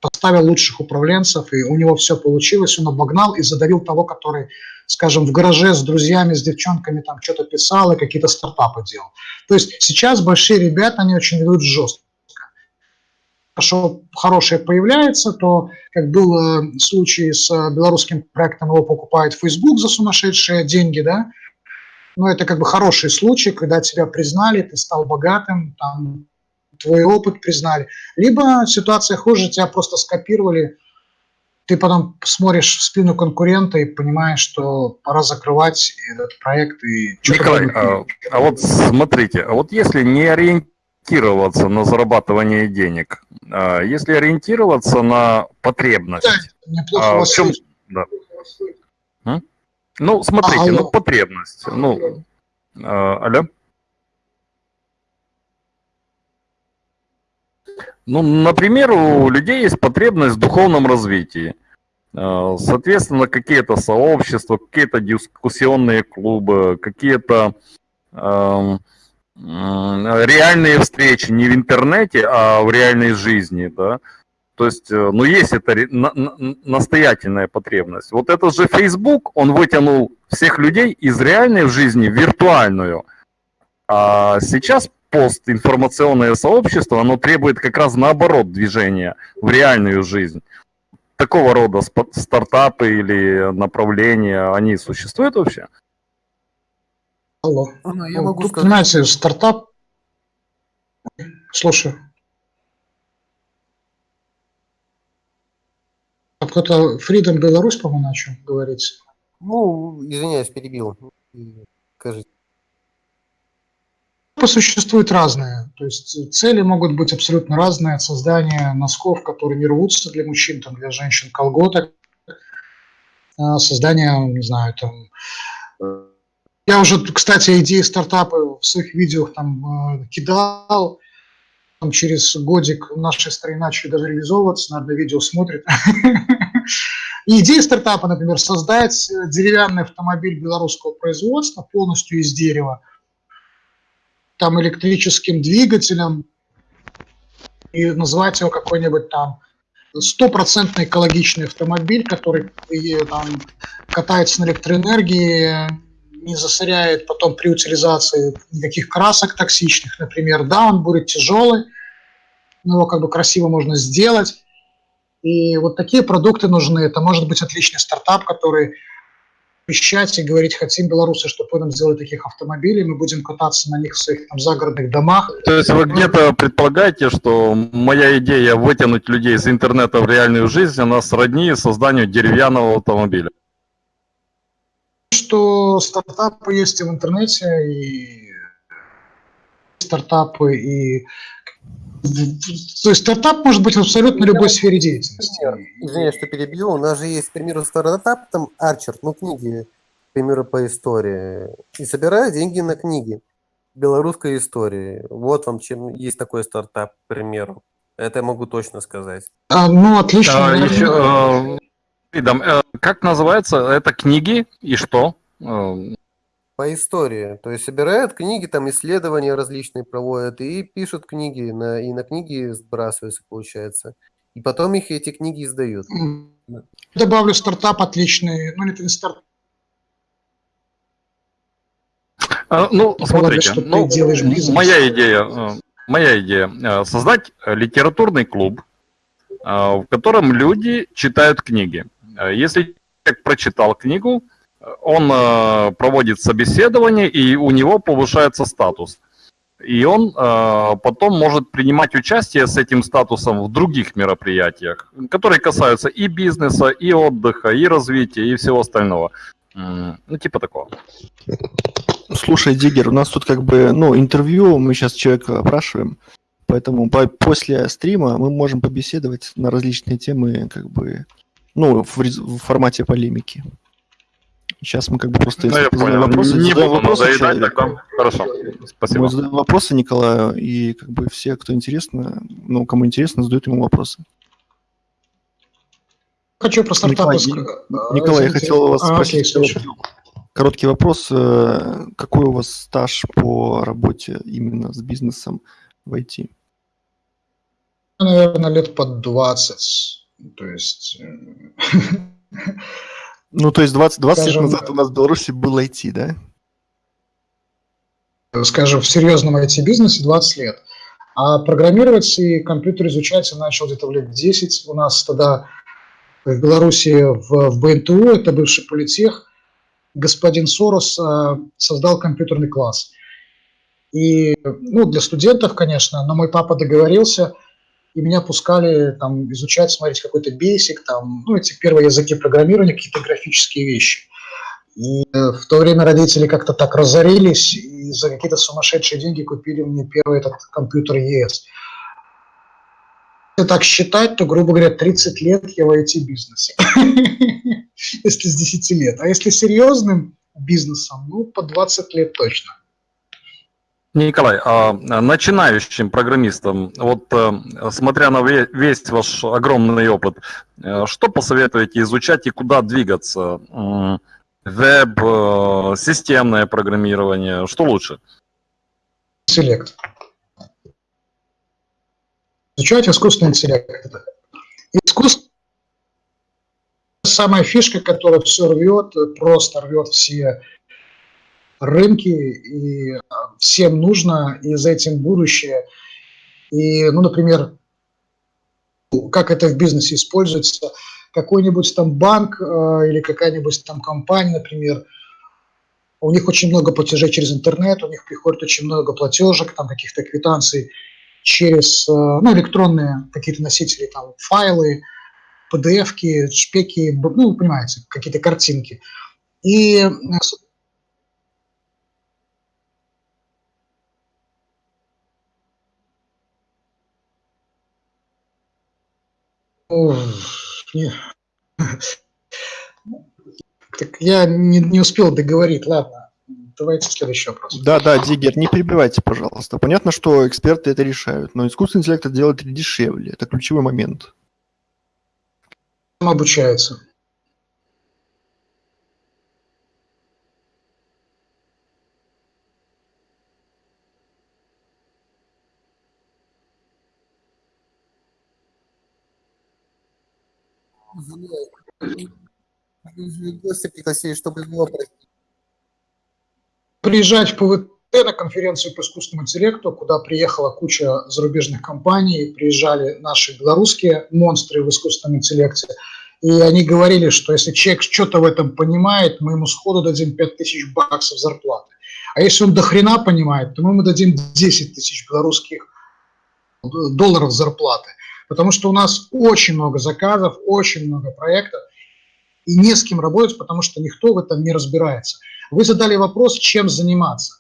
поставил лучших управленцев, и у него все получилось, он обогнал и задавил того, который, скажем, в гараже с друзьями, с девчонками там что-то писал и какие-то стартапы делал. То есть сейчас большие ребята, они очень ведут жестко. Хорошо, хорошее появляется, то, как был случай с э, белорусским проектом, его покупает Facebook за сумасшедшие деньги, да, но это как бы хороший случай, когда тебя признали, ты стал богатым, там, твой опыт признали. Либо ситуация хуже, тебя просто скопировали, ты потом смотришь в спину конкурента и понимаешь, что пора закрывать этот проект. И Николай, а, а вот смотрите, а вот если не ориентироваться на зарабатывание денег, а если ориентироваться на потребность, да, а, в чем... Да. Ну, смотрите, а, ну, потребность. Ну, а, алло? Ну, например, у людей есть потребность в духовном развитии. А, соответственно, какие-то сообщества, какие-то дискуссионные клубы, какие-то э, реальные встречи не в интернете, а в реальной жизни, да. То есть, э, ну, есть это настоятельная потребность. Вот этот же Facebook, он вытянул всех людей из реальной жизни в виртуальную. А сейчас постинформационное сообщество, оно требует как раз наоборот движения в реальную жизнь. Такого рода стартапы или направления, они существуют вообще? Алло. Ну, я могу Тут, сказать... Знаете, стартап... Слушай. Кто-то Freedom Беларусь, по-моему, начал говорить. Ну, извиняюсь, перебил. Скажите существуют разные. То есть цели могут быть абсолютно разные. От создания носков, которые не рвутся для мужчин, там, для женщин колготок, а, создание, не знаю, там... Э, я уже, кстати, идеи стартапа в своих видео там э, кидал. Там через годик в нашей стране начали даже реализовываться, наверное, видео смотрит. *laughs* Идея стартапа, например, создать деревянный автомобиль белорусского производства полностью из дерева – там электрическим двигателем и назвать его какой-нибудь там стопроцентно экологичный автомобиль, который там, катается на электроэнергии, не засоряет потом при утилизации никаких красок токсичных, например. Да, он будет тяжелый, но его как бы красиво можно сделать. И вот такие продукты нужны. Это может быть отличный стартап, который вещать и говорить, хотим белорусы, чтобы нам сделали таких автомобилей, мы будем кататься на них в своих там загородных домах. То есть вы где-то предполагаете, что моя идея вытянуть людей из интернета в реальную жизнь, она сродни созданию деревянного автомобиля? Что стартапы есть и в интернете, и стартапы, и то есть стартап может быть в абсолютно любой сфере деятельности. Извиняюсь, что перебью. У нас же есть, к примеру, стартап, там Арчер, ну, книги, к примеру, по истории. И собирают деньги на книги белорусской истории. Вот вам чем есть такой стартап, к примеру. Это я могу точно сказать. А, ну, отлично. А, еще, э, как называется? Это книги и что? Э, по истории. То есть собирают книги, там исследования различные проводят и пишут книги, на, и на книги сбрасываются, получается. И потом их эти книги издают. Добавлю стартап отличный, ну это не стартап. А, ну, смотрите, ну, моя идея, э, моя идея э, создать литературный клуб, э, в котором люди читают книги. Если человек прочитал книгу, он э, проводит собеседование, и у него повышается статус. И он э, потом может принимать участие с этим статусом в других мероприятиях, которые касаются и бизнеса, и отдыха, и развития, и всего остального. Ну, типа такого. Слушай, Диггер, у нас тут как бы, ну, интервью, мы сейчас человека опрашиваем. Поэтому по, после стрима мы можем побеседовать на различные темы, как бы, ну, в, в формате полемики. Сейчас мы как бы просто ну, я понял. вопросы, не задаем буду вопросы надоедать, тогда. Хорошо, спасибо. Мы задаем вопросы Николаю, и как бы все, кто интересно, ну, кому интересно, задают ему вопросы. Хочу про стартапы Николай, Николай я хотел вас а, спросить окей, короткий вопрос. Э, какой у вас стаж по работе именно с бизнесом в IT? Наверное, лет под 20. То есть... Э, *laughs* ну, то есть 20, 20 скажем, лет назад у нас в Беларуси был IT, да? Скажем, в серьезном IT-бизнесе 20 лет. А программировать и компьютер изучать я начал где-то в лет 10. У нас тогда в Беларуси в, в БНТУ, это бывший политех, господин Сорос э, создал компьютерный класс. И, ну, для студентов, конечно, но мой папа договорился, и меня пускали там изучать, смотреть какой-то basic, там, ну, эти первые языки программирования, какие-то графические вещи. И э, в то время родители как-то так разорились и за какие-то сумасшедшие деньги купили мне первый этот компьютер ЕС. Если так считать, то, грубо говоря, 30 лет я в IT-бизнесе. *laughs* Если с 10 лет. А если серьезным бизнесом, ну, по 20 лет точно. Николай, а начинающим программистам, вот э, смотря на весь ваш огромный опыт, э, что посоветуете изучать и куда двигаться? Веб, э, системное программирование, что лучше? Селект. Изучать искусственный интеллект. Искусство самая фишка, которая все рвет, просто рвет все рынки, и всем нужно, и за этим будущее. И, ну, например, как это в бизнесе используется, какой-нибудь там банк э, или какая-нибудь там компания, например, у них очень много платежей через интернет, у них приходит очень много платежек, там каких-то квитанций через э, ну, электронные какие-то носители, там файлы, PDF-ки, шпеки, ну, понимаете, какие-то картинки. И Так я не, не успел договорить, ладно. Давайте следующий вопрос. Да, да, Дигер, не перебивайте, пожалуйста. Понятно, что эксперты это решают, но искусственный интеллект это делает дешевле. Это ключевой момент. Гости пригласили, чтобы его Приезжать в ПВТ на конференцию по искусственному интеллекту, куда приехала куча зарубежных компаний, приезжали наши белорусские монстры в искусственном интеллекте, и они говорили, что если человек что-то в этом понимает, мы ему сходу дадим 5000 баксов зарплаты. А если он до хрена понимает, то мы ему дадим 10 тысяч белорусских долларов зарплаты. Потому что у нас очень много заказов, очень много проектов, и не с кем работать, потому что никто в этом не разбирается. Вы задали вопрос, чем заниматься.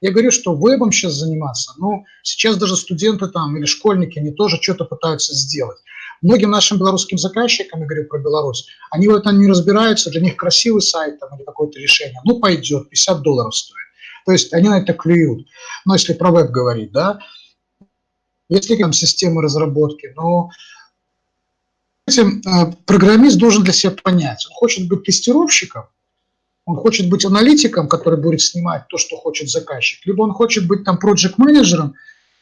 Я говорю, что вебом сейчас заниматься, но сейчас даже студенты там или школьники, они тоже что-то пытаются сделать. Многим нашим белорусским заказчикам, я говорю про Беларусь, они в этом не разбираются, для них красивый сайт там, или какое-то решение, ну пойдет, 50 долларов стоит. То есть они на это клюют. Но если про веб говорить, да, если там системы разработки, но этим э, программист должен для себя понять, он хочет быть тестировщиком, он хочет быть аналитиком, который будет снимать то, что хочет заказчик, либо он хочет быть там проект менеджером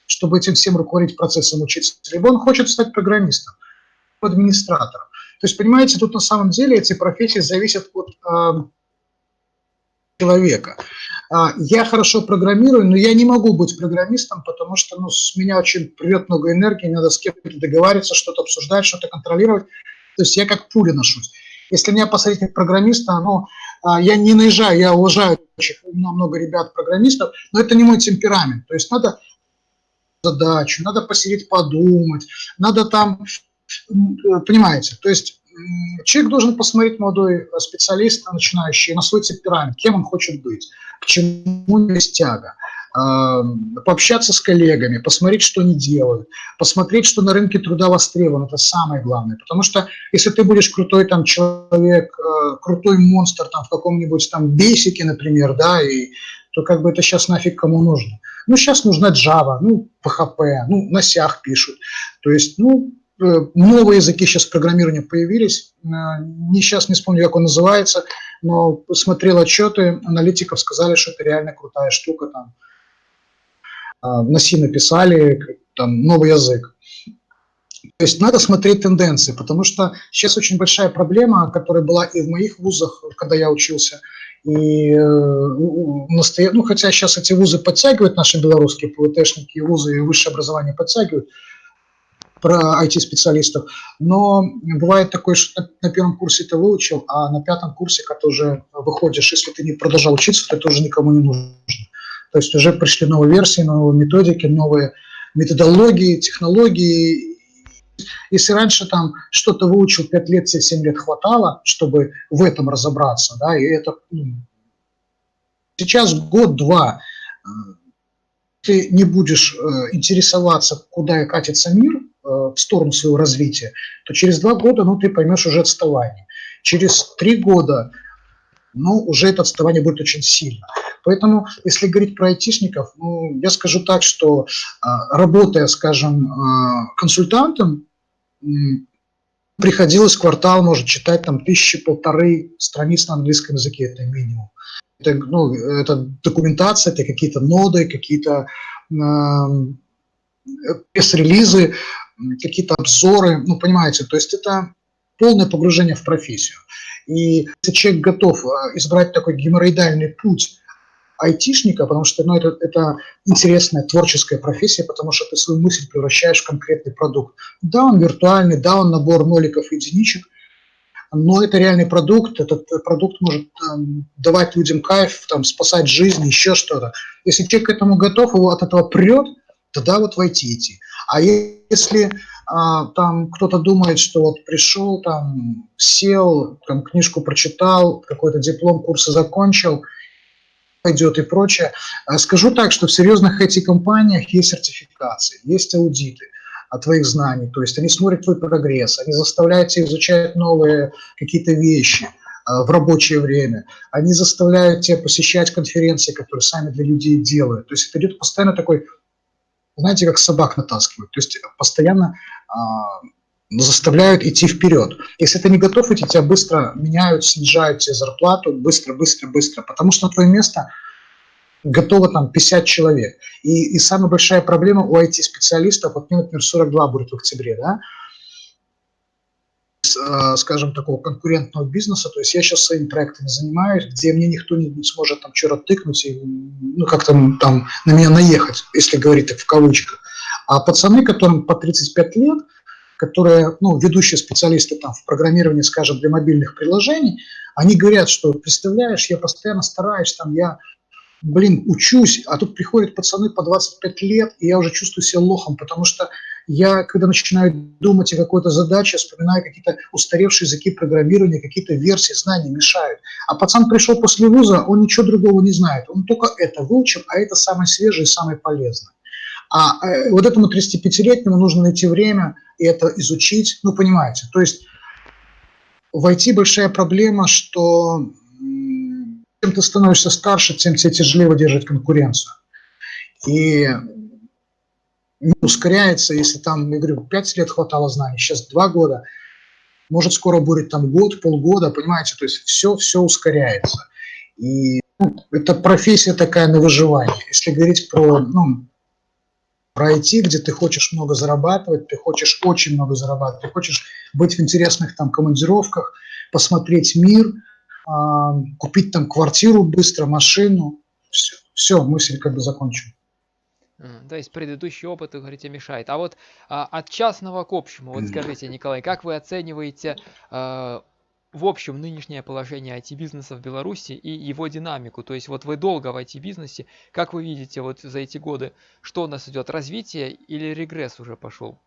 чтобы этим всем руководить процессом учиться, либо он хочет стать программистом, администратором. То есть, понимаете, тут на самом деле эти профессии зависят от э, человека. А, я хорошо программирую, но я не могу быть программистом, потому что ну, с меня очень придет много энергии, надо с кем-то договариваться, что-то обсуждать, что-то контролировать. То есть я как пуля ношусь. Если меня посадить как программиста, ну, а, я не наезжаю, я уважаю, много ребят-программистов, но это не мой темперамент. То есть надо задачу, надо посидеть подумать, надо там, понимаете, то есть человек должен посмотреть, молодой специалист, начинающий, на свой темперамент, кем он хочет быть, к чему есть тяга. пообщаться с коллегами, посмотреть, что они делают, посмотреть, что на рынке труда востребовано, это самое главное. Потому что если ты будешь крутой там человек, э, крутой монстр там в каком-нибудь там бейсике, например, да, и то как бы это сейчас нафиг кому нужно. Ну, сейчас нужна Java, ну, PHP, ну, на сях пишут. То есть, ну, э, новые языки сейчас программирования появились. Э, не сейчас не вспомню, как он называется, но смотрел отчеты аналитиков, сказали, что это реально крутая штука. Там. А, на C написали, там, новый язык. То есть надо смотреть тенденции, потому что сейчас очень большая проблема, которая была и в моих вузах, когда я учился, и э, настоя... ну, хотя сейчас эти вузы подтягивают, наши белорусские ПВТшники, вузы и высшее образование подтягивают, про IT-специалистов, но бывает такое, что на, первом курсе ты выучил, а на пятом курсе, когда ты уже выходишь, если ты не продолжал учиться, то это уже никому не нужно. То есть уже пришли новые версии, новые методики, новые методологии, технологии. Если раньше там что-то выучил 5 лет, 7 лет хватало, чтобы в этом разобраться, да, и это ну, сейчас год-два э, ты не будешь э, интересоваться, куда катится мир, в сторону своего развития, то через два года ну, ты поймешь уже отставание. Через три года ну, уже это отставание будет очень сильно. Поэтому, если говорить про айтишников, ну, я скажу так, что а, работая, скажем, а, консультантом, приходилось квартал, может, читать там тысячи, полторы страниц на английском языке, это минимум. Это, ну, это документация, это какие-то ноды, какие-то э, пресс-релизы, какие-то обзоры, ну, понимаете, то есть это полное погружение в профессию. И если человек готов а, избрать такой геморроидальный путь айтишника, потому что ну, это, это интересная творческая профессия, потому что ты свою мысль превращаешь в конкретный продукт. Да, он виртуальный, да, он набор ноликов и единичек, но это реальный продукт, этот продукт может там, давать людям кайф, там, спасать жизнь, еще что-то. Если человек к этому готов, его от этого прет, тогда вот войти идти. А если а, там кто-то думает, что вот пришел, там сел, там книжку прочитал, какой-то диплом, курсы закончил, пойдет и прочее. А скажу так, что в серьезных IT-компаниях есть сертификации, есть аудиты от твоих знаний, то есть они смотрят твой прогресс, они заставляют тебя изучать новые какие-то вещи а, в рабочее время, они заставляют тебя посещать конференции, которые сами для людей делают. То есть это идет постоянно такой знаете, как собак натаскивают, то есть постоянно а, заставляют идти вперед. Если ты не готов идти, тебя быстро меняют, снижают тебе зарплату, быстро, быстро, быстро, потому что на твое место готово там 50 человек. И, и самая большая проблема у IT-специалистов, вот мне, например, 42 будет в октябре, да, Э, скажем, такого конкурентного бизнеса. То есть я сейчас своими проектами занимаюсь, где мне никто не, не сможет там что-то тыкнуть и ну, как-то там на меня наехать, если говорить так в кавычках. А пацаны, которым по 35 лет, которые, ну, ведущие специалисты там в программировании, скажем, для мобильных приложений, они говорят, что, представляешь, я постоянно стараюсь, там, я блин, учусь, а тут приходят пацаны по 25 лет, и я уже чувствую себя лохом, потому что я, когда начинаю думать о какой-то задаче, вспоминаю какие-то устаревшие языки программирования, какие-то версии знаний мешают. А пацан пришел после вуза, он ничего другого не знает, он только это выучил, а это самое свежее и самое полезное. А э, вот этому 35-летнему нужно найти время и это изучить, ну, понимаете, то есть в IT большая проблема, что чем ты становишься старше, тем тебе тяжелее выдерживать конкуренцию. И ускоряется, если там, я говорю, 5 лет хватало знаний, сейчас 2 года, может скоро будет там год, полгода, понимаете, то есть все, все ускоряется. И ну, это профессия такая на выживание. Если говорить про, ну, про IT, где ты хочешь много зарабатывать, ты хочешь очень много зарабатывать, ты хочешь быть в интересных там командировках, посмотреть мир – а, купить там квартиру быстро, машину, все, все мысль как бы закончена. То есть предыдущий опыт, вы говорите, мешает. А вот а, от частного к общему, вот скажите, Николай, как вы оцениваете а, в общем нынешнее положение IT-бизнеса в Беларуси и его динамику? То есть вот вы долго в IT-бизнесе, как вы видите вот за эти годы, что у нас идет, развитие или регресс уже пошел?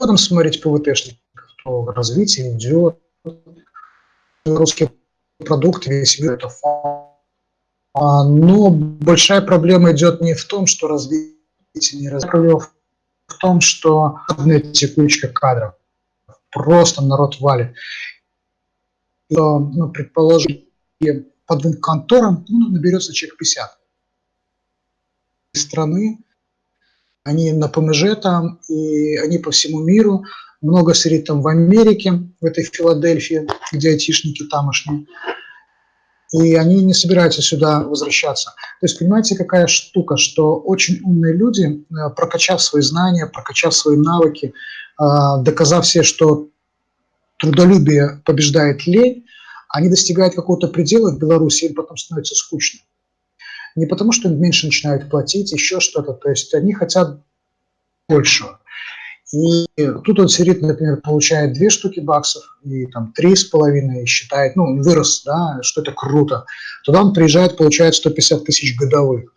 Будем смотреть ПВТшников, то развитие идет. Русские продукт, весь мир это фон. А, но большая проблема идет не в том, что развитие не развитие, в том, что одна текучка кадров. Просто народ валит. И, ну, предположим, по двум конторам ну, наберется человек 50 страны, они на ПМЖ там, и они по всему миру, много сидит там в Америке, в этой Филадельфии, где айтишники тамошние, и они не собираются сюда возвращаться. То есть понимаете, какая штука, что очень умные люди, э, прокачав свои знания, прокачав свои навыки, э, доказав все, что трудолюбие побеждает лень, они достигают какого-то предела в Беларуси, им потом становится скучно. Не потому, что им меньше начинают платить, еще что-то. То есть они хотят большего. И тут он сидит, например, получает две штуки баксов и там три с половиной считает, ну, вырос, да, что это круто. Туда он приезжает, получает 150 тысяч годовых.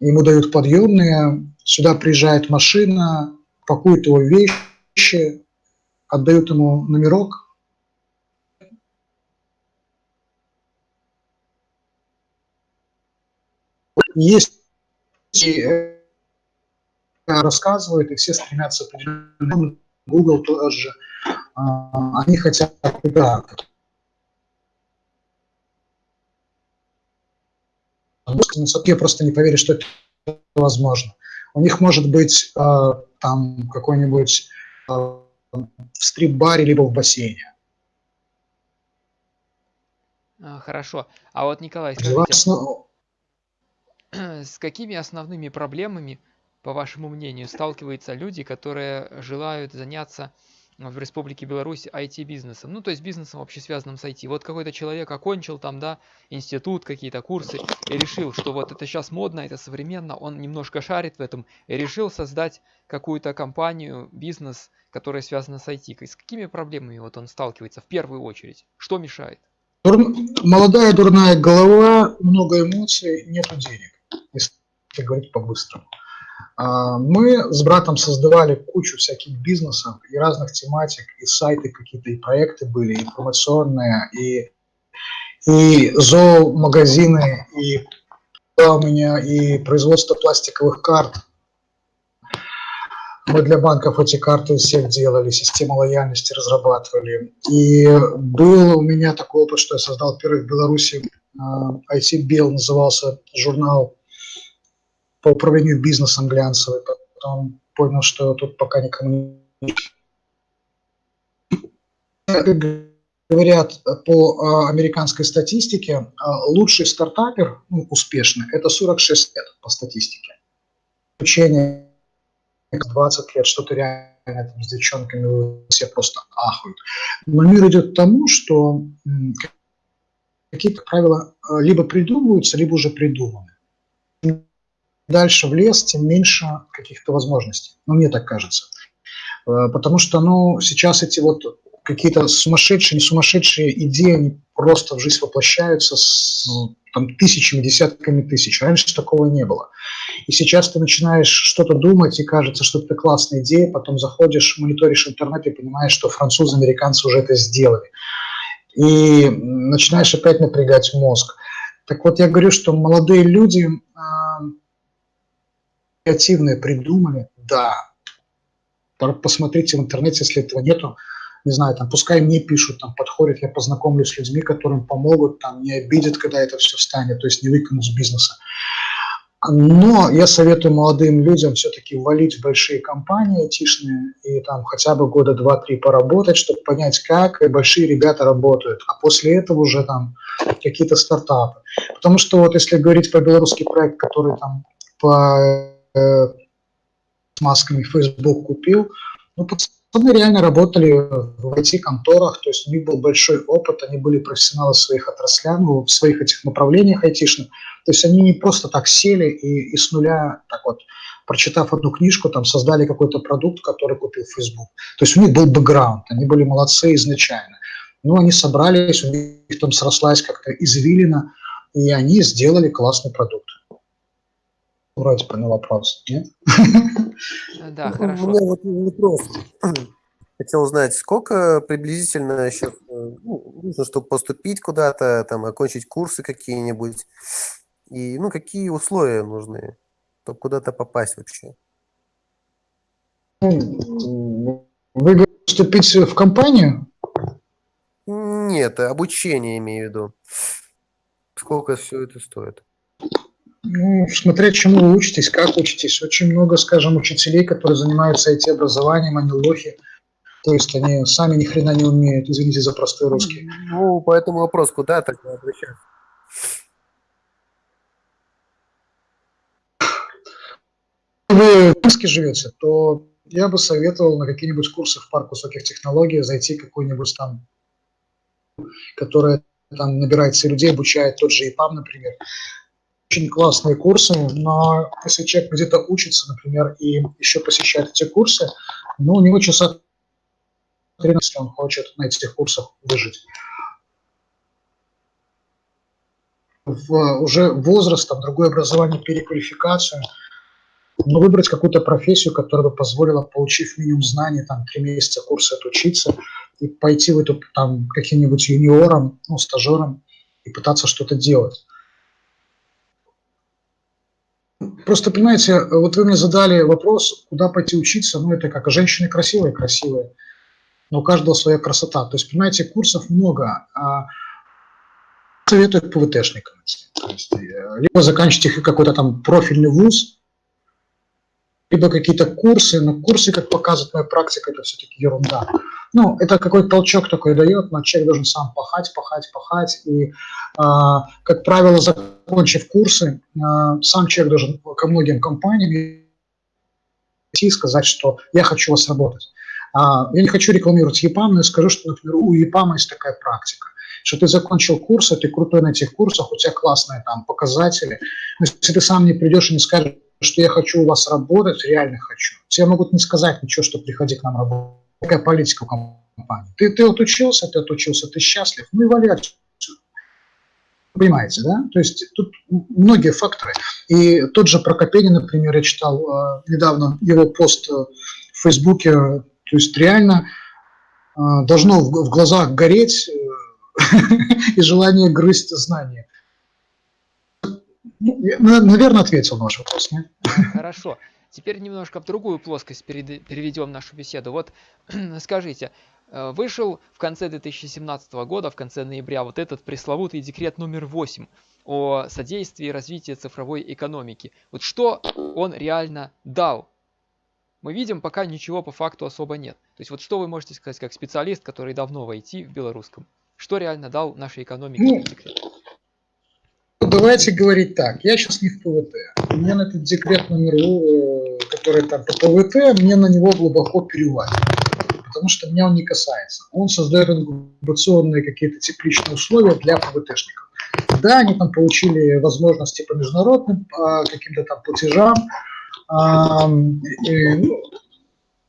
Ему дают подъемные, сюда приезжает машина, пакует его вещи, отдают ему номерок, есть э, рассказывают, и все стремятся определенно, Google тоже, а, они хотят да, я просто не поверю, что это возможно. У них может быть э, там какой-нибудь э, в стрип-баре либо в бассейне. А, хорошо. А вот, Николай, скажите, *clears throat* с какими основными проблемами по вашему мнению, сталкиваются люди, которые желают заняться в Республике Беларусь IT-бизнесом, ну, то есть бизнесом вообще связанным с IT. Вот какой-то человек окончил там, да, институт, какие-то курсы, и решил, что вот это сейчас модно, это современно, он немножко шарит в этом, и решил создать какую-то компанию, бизнес, который связан с IT. С какими проблемами вот он сталкивается в первую очередь? Что мешает? Дур... Молодая дурная голова, много эмоций, нету денег, если говорить по-быстрому. А, мы с братом создавали кучу всяких бизнесов и разных тематик, и сайты какие-то, и проекты были, информационные, и, и зоомагазины, и у меня и производство пластиковых карт. Мы для банков эти карты всех делали, систему лояльности разрабатывали. И был у меня такой опыт, что я создал первый в Беларуси а, назывался журнал по управлению бизнесом глянцевый, потом понял, что тут пока никому не... Говорят, по а, американской статистике, а, лучший стартапер, ну, успешный, это 46 лет по статистике. Учение 20 лет, что-то реально там, с девчонками все просто ахают. Но мир идет к тому, что какие-то правила а, либо придумываются, либо уже придуманы дальше в лес, тем меньше каких-то возможностей. Ну, мне так кажется. Э, потому что, ну, сейчас эти вот какие-то сумасшедшие, не сумасшедшие идеи, они просто в жизнь воплощаются с там, тысячами, десятками тысяч. Раньше такого не было. И сейчас ты начинаешь что-то думать, и кажется, что это классная идея, потом заходишь, мониторишь интернет и понимаешь, что французы, американцы уже это сделали. И начинаешь опять напрягать мозг. Так вот, я говорю, что молодые люди креативное придумали, да. Посмотрите в интернете, если этого нету, не знаю, там, пускай мне пишут, там, подходят, я познакомлюсь с людьми, которым помогут, там, не обидят, когда это все встанет, то есть не выкинут с бизнеса. Но я советую молодым людям все-таки валить в большие компании айтишные и там хотя бы года два-три поработать, чтобы понять, как большие ребята работают, а после этого уже там какие-то стартапы. Потому что вот если говорить про белорусский проект, который там по с масками Facebook купил. Ну, пацаны реально работали в IT-конторах, то есть у них был большой опыт, они были профессионалы в своих отраслях, ну, в своих этих направлениях айтишных. То есть они не просто так сели и, и с нуля, так вот, прочитав одну книжку, там создали какой-то продукт, который купил Facebook. То есть у них был бэкграунд, они были молодцы изначально. Ну, они собрались, у них там срослась как-то извилина, и они сделали классный продукт вроде на вопрос, нет? Да, хорошо. У меня вот вопрос. *clears throat* Хотел узнать, сколько приблизительно сейчас, э, ну, нужно, чтобы поступить куда-то, там, окончить курсы какие-нибудь. И, ну, какие условия нужны, чтобы куда-то попасть вообще? Ну, вы говорите, вступить в компанию? Нет, обучение имею в виду. Сколько все это стоит? Ну, смотря чему вы учитесь, как учитесь. Очень много, скажем, учителей, которые занимаются IT-образованием, они лохи. То есть они сами ни хрена не умеют, извините за простой русский. Ну, по этому вопросу куда тогда обращаться? Вы в Минске живете, то я бы советовал на какие-нибудь курсы в парк высоких технологий зайти какой-нибудь там, который там набирается людей, обучает тот же ИПАМ, например. Очень классные курсы, но если человек где-то учится, например, и еще посещает эти курсы, ну, у него часа 13 он хочет на этих курсах выжить. В, уже возрастом, другое образование, переквалификацию – но выбрать какую-то профессию, которая бы позволила, получив минимум знаний, там, три месяца курса отучиться, и пойти в эту, там, каким-нибудь юниором, ну, стажером, и пытаться что-то делать. Просто, понимаете, вот вы мне задали вопрос, куда пойти учиться, ну, это как, женщины красивые, красивые, но у каждого своя красота. То есть, понимаете, курсов много, а советую ПВТшникам. Э, либо заканчивайте какой-то там профильный вуз, либо какие-то курсы, но курсы, как показывает моя практика, это все-таки ерунда. Ну, это какой-то толчок такой дает, но человек должен сам пахать, пахать, пахать. И, э, как правило, закончив курсы, э, сам человек должен ко многим компаниям идти и сказать, что я хочу вас работать. А, я не хочу рекламировать ЕПАМ, но я скажу, что, например, у ЕПАМа есть такая практика, что ты закончил курсы, ты крутой на этих курсах, у тебя классные там показатели. Но если ты сам не придешь и не скажешь, что я хочу у вас работать, реально хочу. Тебе могут не сказать ничего, что приходи к нам работать. Какая политика в компании. Ты, ты отучился, ты отучился, ты счастлив, ну и отсюда. Понимаете, да? То есть тут многие факторы. И тот же Прокопенин, например, я читал э, недавно его пост э, в Фейсбуке, то есть реально э, должно в, в глазах гореть э, *laughs* и желание грызть знания. Ну, наверное, ответил на ваш вопрос, нет? Хорошо. Теперь немножко в другую плоскость переведем нашу беседу. Вот *clears throat* скажите, э, вышел в конце 2017 года, в конце ноября, вот этот пресловутый декрет номер 8 о содействии развития цифровой экономики. Вот что он реально дал? Мы видим, пока ничего по факту особо нет. То есть вот что вы можете сказать как специалист, который давно в IT в белорусском? Что реально дал нашей экономике ну, декрет? Давайте говорить так. Я сейчас не в ПВТ. Мне на этот декрет номер, э, который там по ПВТ, мне на него глубоко переваливать. Потому что меня он не касается. Он создает инкубационные какие-то тепличные условия для ПВТшников. Да, они там получили возможности по международным по каким-то там платежам. Ну,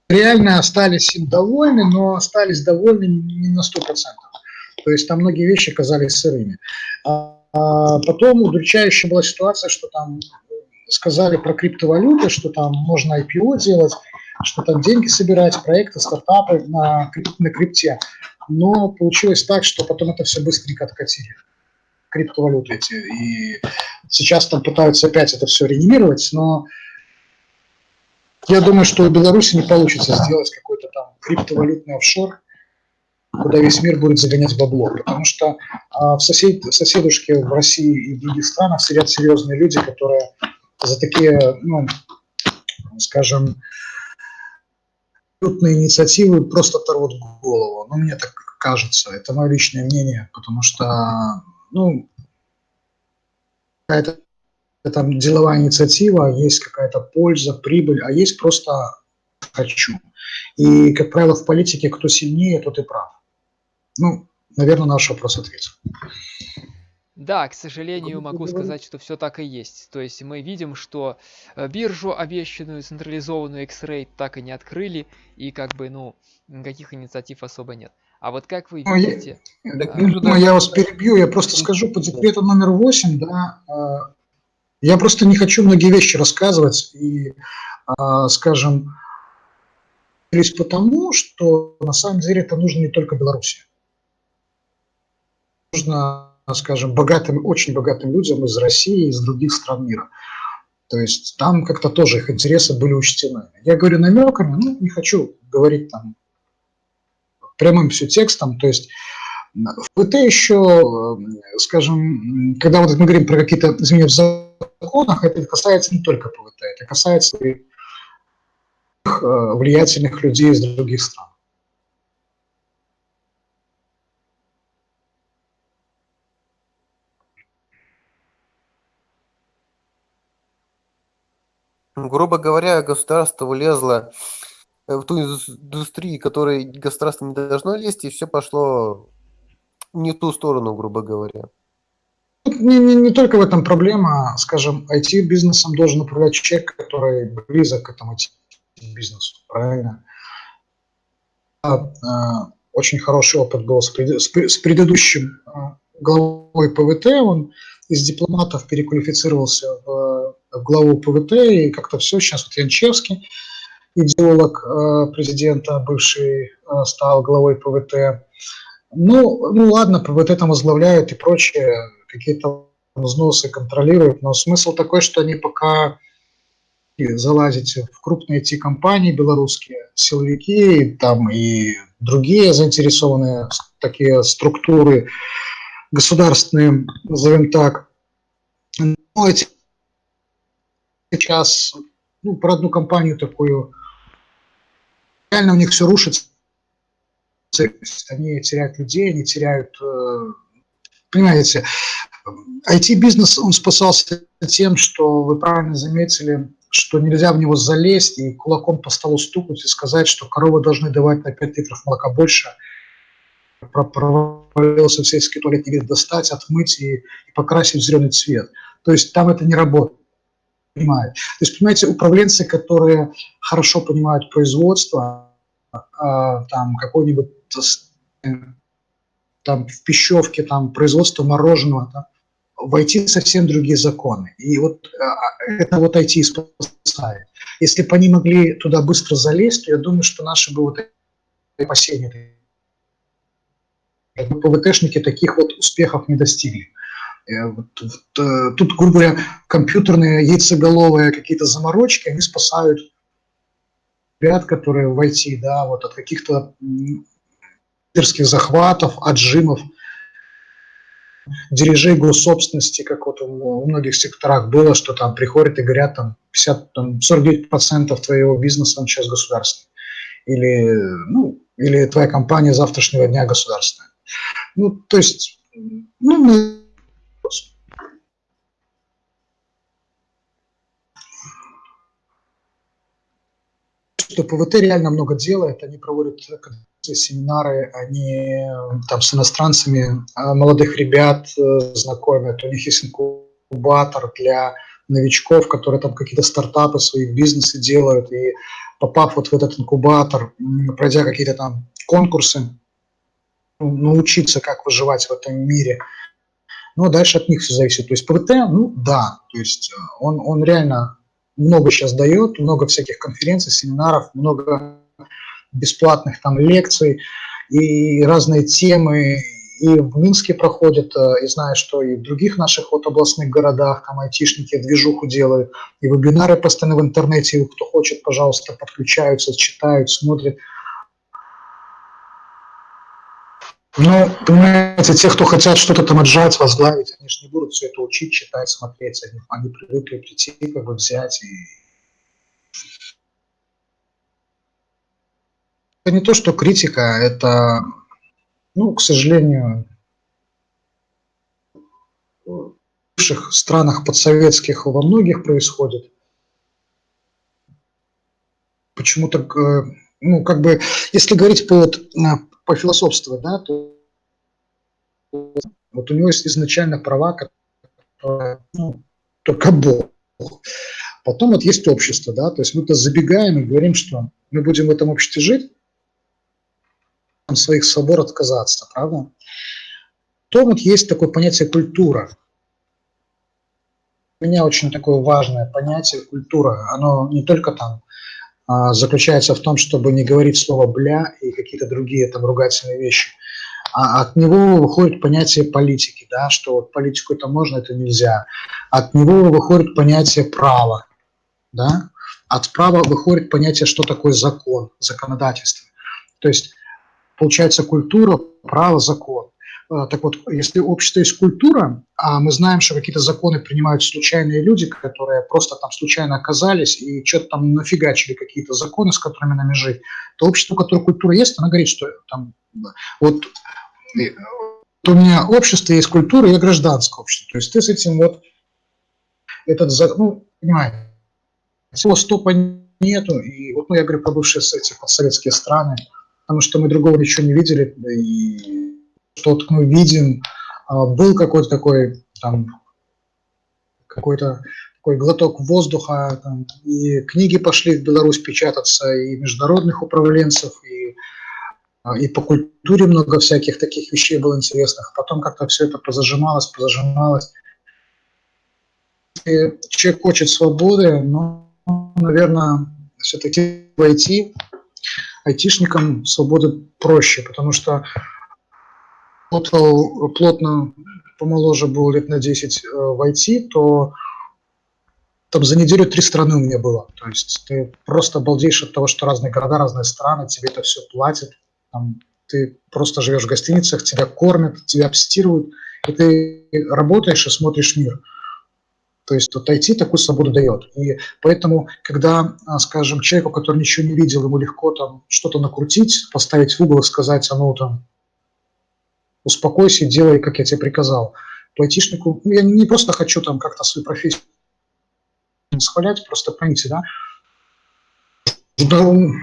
реально остались им довольны, но остались довольны не на 100%. То есть там многие вещи казались сырыми. А, а потом удручающая была ситуация, что там сказали про криптовалюты, что там можно IPO делать, что там деньги собирать, проекты, стартапы на, на крипте. Но получилось так, что потом это все быстренько откатили. Криптовалюты эти. И сейчас там пытаются опять это все реанимировать, но я думаю, что у Беларуси не получится сделать какой-то там криптовалютный офшор, куда весь мир будет загонять бабло. Потому что а, в, сосед, соседушке в России и в других странах сидят серьезные люди, которые за такие, ну, скажем, крупные инициативы просто оторвут голову. Ну, мне так кажется. Это мое личное мнение, потому что, ну, какая-то там деловая инициатива, есть какая-то польза, прибыль, а есть просто хочу. И, как правило, в политике кто сильнее, тот и прав. Ну, наверное, наш вопрос ответил. Да, к сожалению, могу сказать, что все так и есть. То есть мы видим, что э, биржу, обещанную централизованную X-Ray, так и не открыли, и как бы, ну, никаких инициатив особо нет. А вот как вы видите... Ну, я, э, ну, я вас перебью, я просто скажу по декрету номер 8, да, э, я просто не хочу многие вещи рассказывать, и, скажем, лишь потому, что на самом деле это нужно не только Беларуси. Нужно, скажем, богатым, очень богатым людям из России и из других стран мира. То есть там как-то тоже их интересы были учтены. Я говорю намеками, ну, не хочу говорить там прямым все текстом, то есть в ПТ еще, скажем, когда вот мы говорим про какие-то изменения в законах, это касается не только ПВТ, это касается э, влиятельных людей из других стран. Грубо говоря, государство влезло э, в ту индустрию, которой государство не должно лезть, и все пошло не в ту сторону, грубо говоря. Не, не, не только в этом проблема, скажем, IT-бизнесом должен управлять человек, который близок к этому IT-бизнесу, правильно? А, а, очень хороший опыт был с, пред, с, предыдущим а, главой ПВТ, он из дипломатов переквалифицировался в, главу ПВТ, и как-то все, сейчас вот Янчевский, идеолог президента, бывший, стал главой ПВТ. Ну, ну ладно, ПВТ там возглавляют и прочее, какие-то взносы контролируют, но смысл такой, что они пока залазите в крупные IT-компании белорусские, силовики там и другие заинтересованные такие структуры государственные, назовем так. Ну, эти сейчас ну, про одну компанию такую, реально у них все рушится, они теряют людей, они теряют, э, понимаете, IT-бизнес, он спасался тем, что вы правильно заметили, что нельзя в него залезть и кулаком по столу стукнуть и сказать, что коровы должны давать на 5 литров молока больше, провалился в сельский туалет, не достать, отмыть и, и покрасить в зеленый цвет. То есть там это не работает. Понимают. То есть, понимаете, управленцы, которые хорошо понимают производство, а, там какой-нибудь там в пищевке, там производство мороженого, там, войти совсем другие законы. И вот а, это вот IT спасает. Если бы они могли туда быстро залезть, то я думаю, что наши бы вот опасения, ПВТшники таких вот успехов не достигли. Э, вот, вот, э, тут, грубо говоря, компьютерные яйцеголовые какие-то заморочки, они спасают ребят, которые в IT, да, вот от каких-то лидерских захватов, отжимов, дирижей госсобственности, как вот в многих секторах было, что там приходят и говорят, там, 50, там 49% твоего бизнеса он сейчас государственный. Или, ну, или твоя компания завтрашнего дня государственная. Ну, то есть, ну, что ПВТ реально много делает, они проводят семинары, они там с иностранцами а, молодых ребят э, знакомят, у них есть инкубатор для новичков, которые там какие-то стартапы, свои бизнесы делают, и попав вот в этот инкубатор, пройдя какие-то там конкурсы, научиться, как выживать в этом мире. Ну, а дальше от них все зависит. То есть ПВТ, ну, да, то есть э, он, он реально много сейчас дает, много всяких конференций, семинаров, много бесплатных там лекций и разные темы и в Минске проходят, э, и знаю, что и в других наших вот областных городах там айтишники движуху делают, и вебинары постоянно в интернете, кто хочет, пожалуйста, подключаются, читают, смотрят. Ну, понимаете, те, кто хотят что-то там отжать, возглавить, они же не будут все это учить, читать, смотреть, они, они привыкли прийти, как бы взять и Это не то, что критика, это, ну, к сожалению, в бывших странах подсоветских во многих происходит. Почему-то, ну, как бы, если говорить по, вот, по философствовать, да, то вот у него есть изначально права, которые, ну, только Бог. Потом вот есть общество, да, то есть мы-то забегаем и говорим, что мы будем в этом обществе жить, своих свобод отказаться, правда? То вот есть такое понятие культура. У меня очень такое важное понятие культура. Оно не только там заключается в том, чтобы не говорить слово «бля» и какие-то другие там ругательные вещи. А от него выходит понятие политики, да, что вот политику это можно, это нельзя. От него выходит понятие права, да. От права выходит понятие, что такое закон, законодательство. То есть получается культура, право, закон. А, так вот, если общество есть культура, а мы знаем, что какие-то законы принимают случайные люди, которые просто там случайно оказались и что-то там нафигачили какие-то законы, с которыми нами жить, то общество, у которого культура есть, оно говорит, что там вот у меня общество есть культура, я гражданское общество. То есть ты с этим вот этот, ну, понимаете, всего стопа нету. И вот, ну, я говорю про бывшие эти подсоветские страны, потому что мы другого ничего не видели, и что-то мы видим, а, был какой-то такой там какой-то такой глоток воздуха, там, и книги пошли в Беларусь печататься, и международных управленцев, и, а, и по культуре много всяких таких вещей было интересных. Потом как-то все это позажималось, позажималось. И человек хочет свободы, но, наверное, все-таки войти айтишникам свободы проще, потому что работал плотно, помоложе был лет на 10 э, в IT, то там за неделю три страны у меня было. То есть ты просто обалдеешь от того, что разные города, разные страны, тебе это все платят. Там, ты просто живешь в гостиницах, тебя кормят, тебя обстирывают, и ты работаешь и смотришь мир. То есть вот IT такую свободу дает. И поэтому, когда, а, скажем, человеку, который ничего не видел, ему легко там что-то накрутить, поставить в угол и сказать, а ну там, успокойся, делай, как я тебе приказал. То айтишнику, ну, я не просто хочу там как-то свою профессию схвалять, просто поймите, да? он,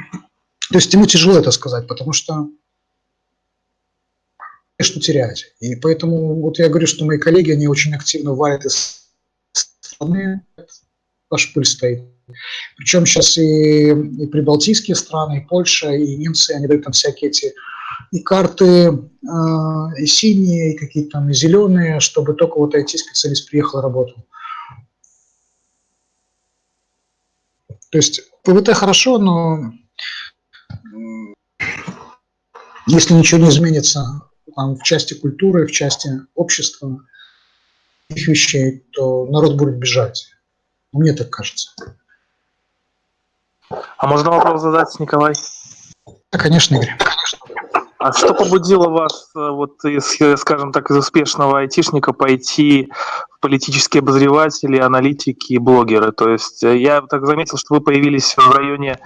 то есть ему тяжело это сказать, потому что что терять. И поэтому вот я говорю, что мои коллеги, они очень активно варят из страны, ваш пыль стоит. Причем сейчас и, и прибалтийские страны, и Польша, и немцы, они дают там всякие эти и карты э, и синие, и какие-то там и зеленые, чтобы только вот IT-специалист приехал и работал. То есть ПВТ хорошо, но если ничего не изменится там, в части культуры, в части общества, их вещей, то народ будет бежать. Мне так кажется. А можно вопрос задать, Николай? Да, конечно, Игорь. А что побудило вас, э, вот, из, скажем так, из успешного айтишника пойти в политические обозреватели, аналитики и блогеры? То есть э, я так заметил, что вы появились в районе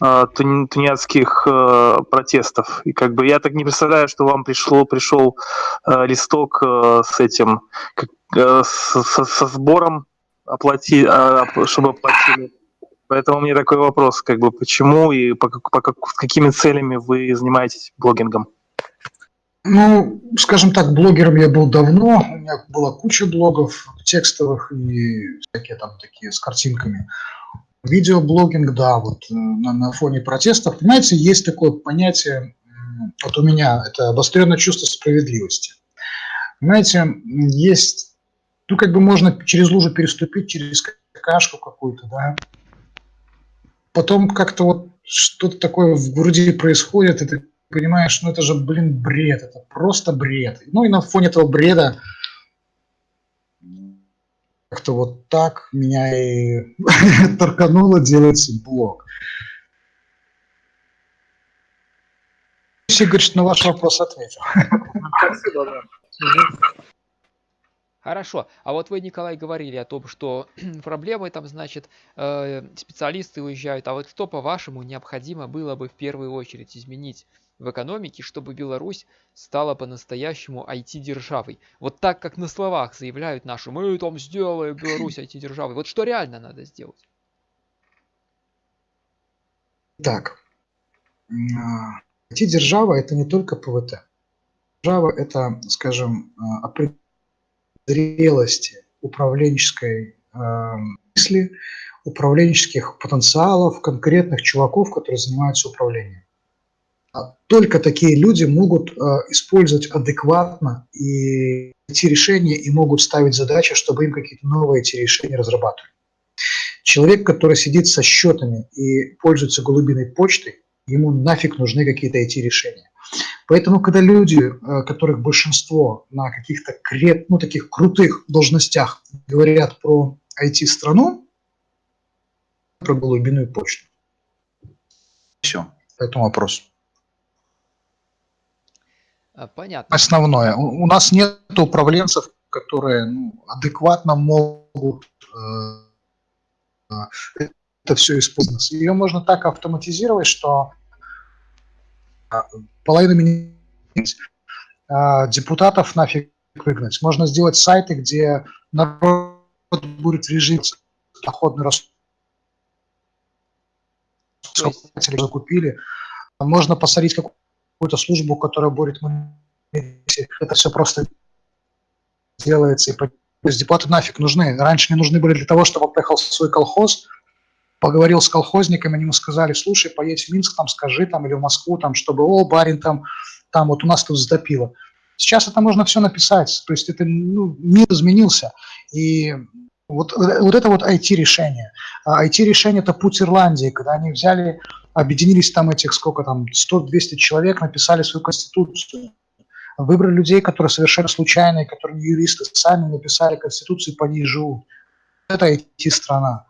э, тунеядских э, протестов. И как бы я так не представляю, что вам пришло, пришел э, листок э, с этим, как, э, со, со сбором оплати, э, чтобы оплатили Поэтому мне такой вопрос, как бы почему и по, по, по какими целями вы занимаетесь блогингом? Ну, скажем так, блогером я был давно, у меня была куча блогов текстовых и всякие там такие с картинками. Видеоблогинг, да, вот э, на, на фоне протестов. Понимаете, есть такое понятие, вот у меня, это обостренное чувство справедливости. Понимаете, есть, ну, как бы можно через лужу переступить, через кашку какую-то, да, потом как-то вот что-то такое в груди происходит, и ты понимаешь, ну это же, блин, бред, это просто бред. Ну и на фоне этого бреда как-то вот так меня и *laughs* торкануло делать блог. Игорь, на ваш вопрос ответил. Спасибо, да. Хорошо. А вот вы, Николай, говорили о том, что *clears throat* проблемы там, значит, э, специалисты уезжают. А вот что, по-вашему, необходимо было бы в первую очередь изменить в экономике, чтобы Беларусь стала по-настоящему IT-державой? Вот так, как на словах заявляют наши, мы там сделаем Беларусь *clears throat* IT-державой. Вот что реально надо сделать? Так, IT-держава – это не только ПВТ. Держава – это, скажем, определенная зрелости управленческой э, мысли, управленческих потенциалов конкретных чуваков, которые занимаются управлением. А только такие люди могут э, использовать адекватно и эти решения и могут ставить задачи, чтобы им какие-то новые эти решения разрабатывать. Человек, который сидит со счетами и пользуется голубиной почтой, ему нафиг нужны какие-то эти решения. Поэтому, когда люди, э, которых большинство на каких-то крет, ну, таких крутых должностях говорят про IT-страну, про глубинную почту. Все, по этому вопросу. А, Понятно. Основное. У, у нас нет управленцев, которые ну, адекватно могут э, э, это все использовать. Ее можно так автоматизировать, что половину менять, а, депутатов нафиг выгнать. Можно сделать сайты, где народ будет в режиме доходный рост. Закупили. Можно посадить какую-то службу, которая будет это все просто делается. И депутаты нафиг нужны. Раньше не нужны были для того, чтобы он поехал в свой колхоз, поговорил с колхозниками, они ему сказали, слушай, поедь в Минск, там скажи, там, или в Москву, там, чтобы, о, барин, там, там, вот у нас тут затопило. Сейчас это можно все написать, то есть это, ну, мир изменился, и вот, вот это вот IT-решение. А IT-решение – это путь Ирландии, когда они взяли, объединились там этих, сколько там, 100-200 человек, написали свою конституцию, выбрали людей, которые совершенно случайные, которые юристы, сами написали конституцию, и по ней живут. Это IT-страна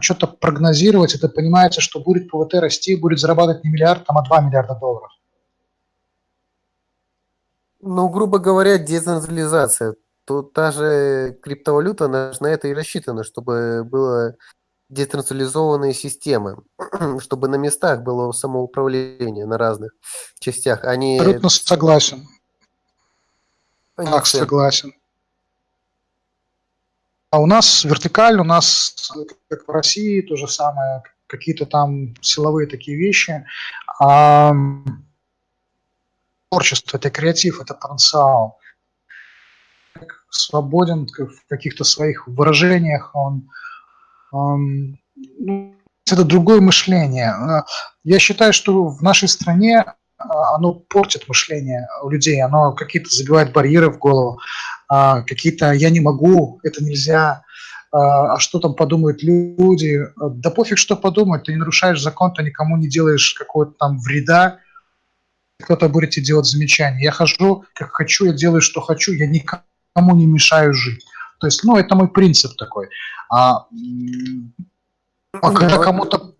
что-то прогнозировать, это понимается, что будет ПВТ расти, будет зарабатывать не миллиард, там, а 2 миллиарда долларов. Ну, грубо говоря, децентрализация. Тут та же криптовалюта, она на это и рассчитана, чтобы было децентрализованные системы, *clears throat* чтобы на местах было самоуправление на разных частях, а не... Абсолютно согласен. а не Так, согласен. А у нас вертикаль, у нас, как в России, то же самое, какие-то там силовые такие вещи. А творчество, это креатив, это потенциал. Свободен в каких-то своих выражениях, он, ам, ну, это другое мышление. Я считаю, что в нашей стране а, оно портит мышление у людей, оно какие-то забивает барьеры в голову, а, какие-то «я не могу», «это нельзя», а а что там подумают люди. Да пофиг, что подумают, ты не нарушаешь закон, ты никому не делаешь какого-то там вреда, кто-то будет тебе делать замечания. Я хожу, как хочу, я делаю, что хочу, я никому не мешаю жить. То есть, ну, это мой принцип такой. А, а когда Ну, кому-то...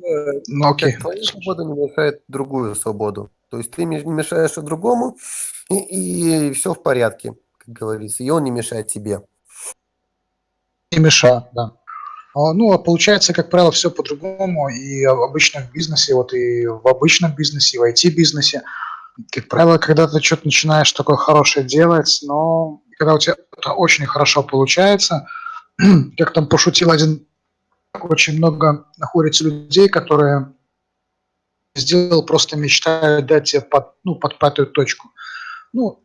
Ну, окей. как твоя свобода не мешает другую свободу. То есть ты мешаешь и другому, и, все в порядке, как говорится. И он не мешает тебе. Не мешает, да. А, Ну, а получается, как правило, все по-другому. И в обычном бизнесе, вот и в обычном бизнесе, и в IT-бизнесе, как правило, когда ты что-то начинаешь такое хорошее делать, но когда у тебя это очень хорошо получается, *clears throat* как там пошутил один, очень много находится людей, которые сделал, просто мечтают дать тебе под, ну, под пятую точку. Ну,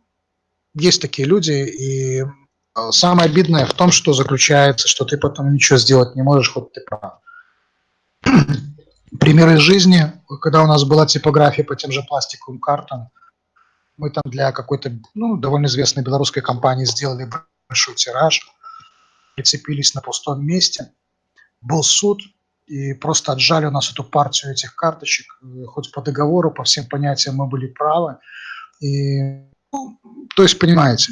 есть такие люди, и а, Самое обидное в том, что заключается, что ты потом ничего сделать не можешь, хоть ты прав. *clears throat* Пример из жизни, когда у нас была типография по тем же пластиковым картам, мы там для какой-то ну, довольно известной белорусской компании сделали большой тираж, прицепились на пустом месте, был суд, и просто отжали у нас эту партию этих карточек, э, хоть по договору, по всем понятиям мы были правы. И, ну, то есть, понимаете,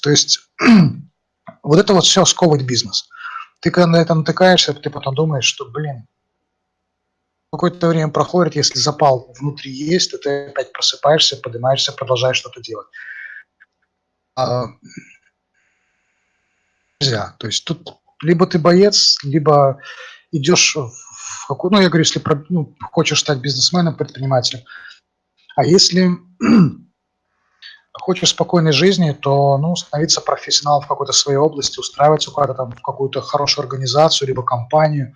то есть *clears throat* вот это вот все сковывает бизнес. Ты когда на это натыкаешься, ты потом думаешь, что, блин, какое-то время проходит, если запал внутри есть, то ты опять просыпаешься, поднимаешься, продолжаешь что-то делать. А, нельзя. То есть тут либо ты боец, либо идешь в какую, ну я говорю, если ну, хочешь стать бизнесменом, предпринимателем, а если *clears throat* хочешь спокойной жизни, то ну, становиться профессионалом в какой-то своей области, устраиваться куда-то там в какую-то хорошую организацию, либо компанию,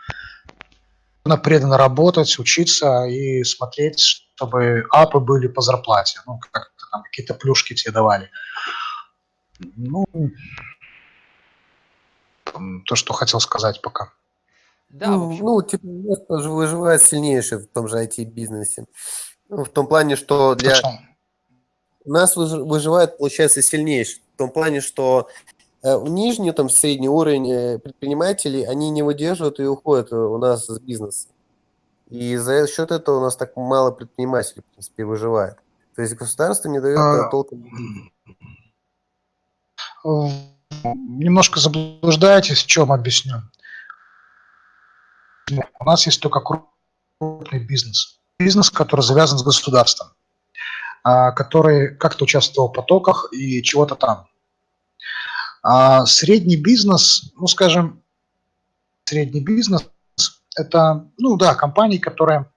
преданно работать, учиться и смотреть, чтобы апы были по зарплате, ну, как-то там какие-то плюшки тебе давали. Ну, то, что хотел сказать пока. Да, ну, ну, типа, выж- выживает сильнейший в том же IT-бизнесе. Ну, в том плане, что для Точно. Нас выж- выживает, получается, сильнейший. В том плане, что э, нижний, там, средний уровень э, предпринимателей, они не выдерживают и уходят э, у нас с бизнеса. И за счет этого у нас так мало предпринимателей, в принципе, выживает. То есть государство не дает А, толком... Немножко заблуждаетесь, в чем объясню. У нас есть только крупный бизнес. Бизнес, который завязан с государством, который как-то участвовал в потоках и чего-то там. А средний бизнес, ну, скажем, средний бизнес – это, ну да, компании, которые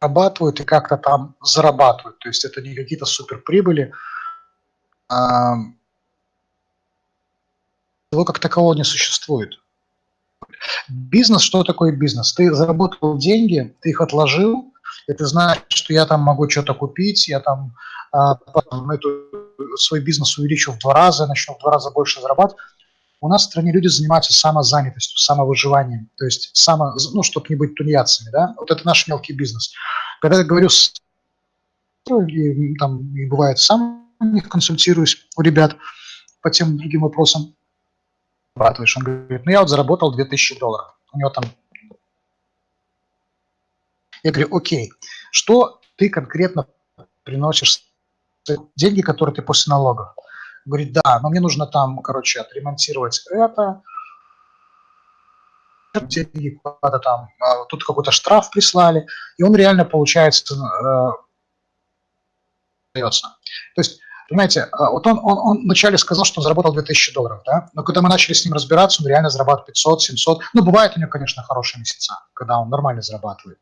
зарабатывают и как-то там зарабатывают. То есть это не какие-то суперприбыли. А, его как такового не существует. Бизнес, что такое бизнес? Ты заработал деньги, ты их отложил, ты знаешь, что я там могу что-то купить, я там а, потом эту, свой бизнес увеличу в два раза, начну в два раза больше зарабатывать. У нас в стране люди занимаются самозанятостью, самовыживанием, то есть само, ну, чтобы не быть тунеядцами, да, вот это наш мелкий бизнес. Когда я говорю и, там, и бывает сам у них консультируюсь у ребят по тем другим вопросам, зарабатываешь? Он говорит, ну я вот заработал 2000 долларов. У него там... Я говорю, окей, что ты конкретно приносишь? Деньги, которые ты после налогов. Говорит, да, но мне нужно там, короче, отремонтировать это, деньги куда-то там, а, тут какой-то штраф прислали, и он реально, получается, э. То есть Понимаете, а, вот он, он, он вначале сказал, что он заработал 2000 долларов, да, но когда мы начали с ним разбираться, он реально зарабатывает 500, 700. Ну, бывает у него, конечно, хорошие месяца, когда он нормально зарабатывает.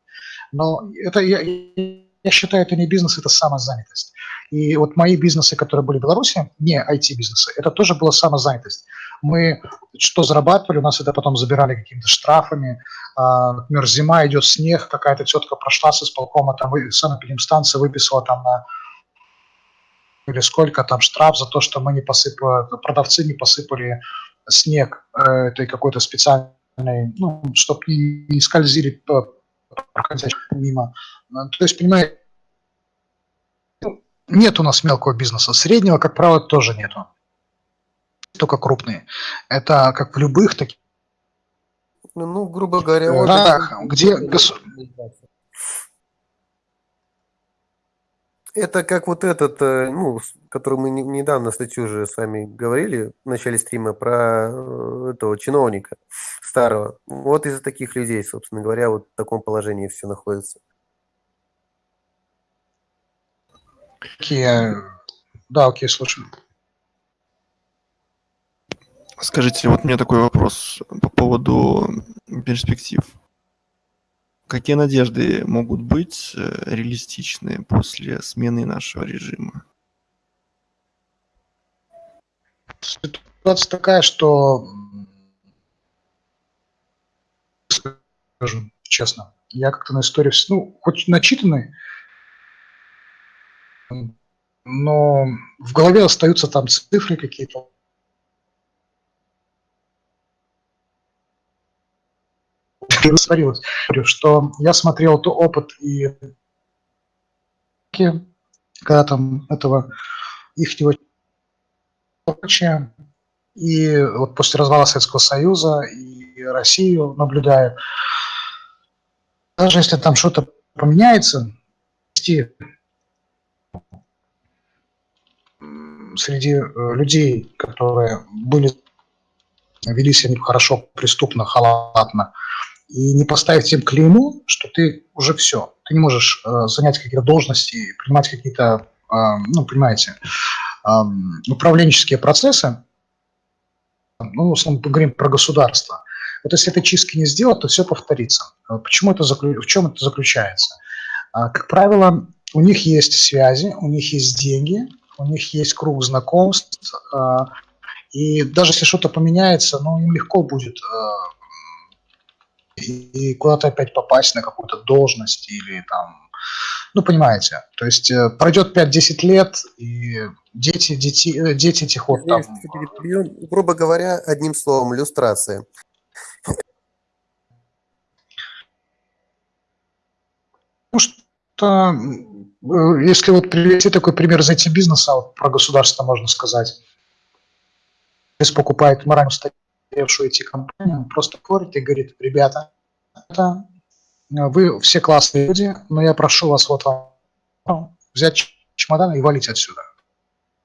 Но это, я, я считаю, это не бизнес, это самозанятость. И вот мои бизнесы, которые были в Беларуси, не IT-бизнесы, это тоже была самозанятость. Мы что зарабатывали, у нас это потом забирали какими-то штрафами. А, например, зима, идет снег, какая-то тетка прошла с исполкома, там санэпидемстанция выписала там на или сколько там штраф за то, что мы не посыпали, продавцы не посыпали снег э, этой какой-то специальной, ну, чтобы не, не скользили мимо. То есть, понимаете, нет у нас мелкого бизнеса. Среднего, как правило, тоже нету. Только крупные. Это как в любых таких. Ну, ну грубо говоря, вот да, где гос... Это как вот этот, э, ну, который мы недавно статью уже с вами говорили в начале стрима про э, этого чиновника старого. Вот из-за таких людей, собственно говоря, вот в таком положении все находится. Окей, да, окей, слушаю. Скажите, вот у меня такой вопрос по поводу перспектив. Какие надежды могут быть э, реалистичные после смены нашего режима? Ситуация такая, что скажу честно, я как-то на истории, ну, хоть начитанный, но в голове остаются там цифры какие-то, растворилось, что я смотрел то опыт и когда там этого ихнего и вот после развала Советского Союза и Россию наблюдаю, даже если там что-то поменяется, среди э, людей, которые были вели себя хорошо, преступно, халатно, и не поставить им клейму, что ты уже все, ты не можешь э, занять какие-то должности, принимать какие-то, э, ну, понимаете, э, управленческие процессы, ну, в основном поговорим про государство. Вот если этой чистки не сделать, то все повторится. Э, почему это заклю... В чем это заключается? Э, как правило, у них есть связи, у них есть деньги, у них есть круг знакомств, э, и даже если что-то поменяется, ну, им легко будет и куда-то опять попасть на какую-то должность или там, ну, понимаете, то есть э, пройдет 5-10 лет, и дети, дети, э, дети этих вот там... Грубо говоря, одним словом, иллюстрация. Ну, что, э, если вот привести такой пример из IT-бизнеса, вот про государство можно сказать, покупает морально устаревшую IT-компанию, просто ходит и говорит, ребята, вы все классные люди, но я прошу вас вот вам взять чемодан и валить отсюда.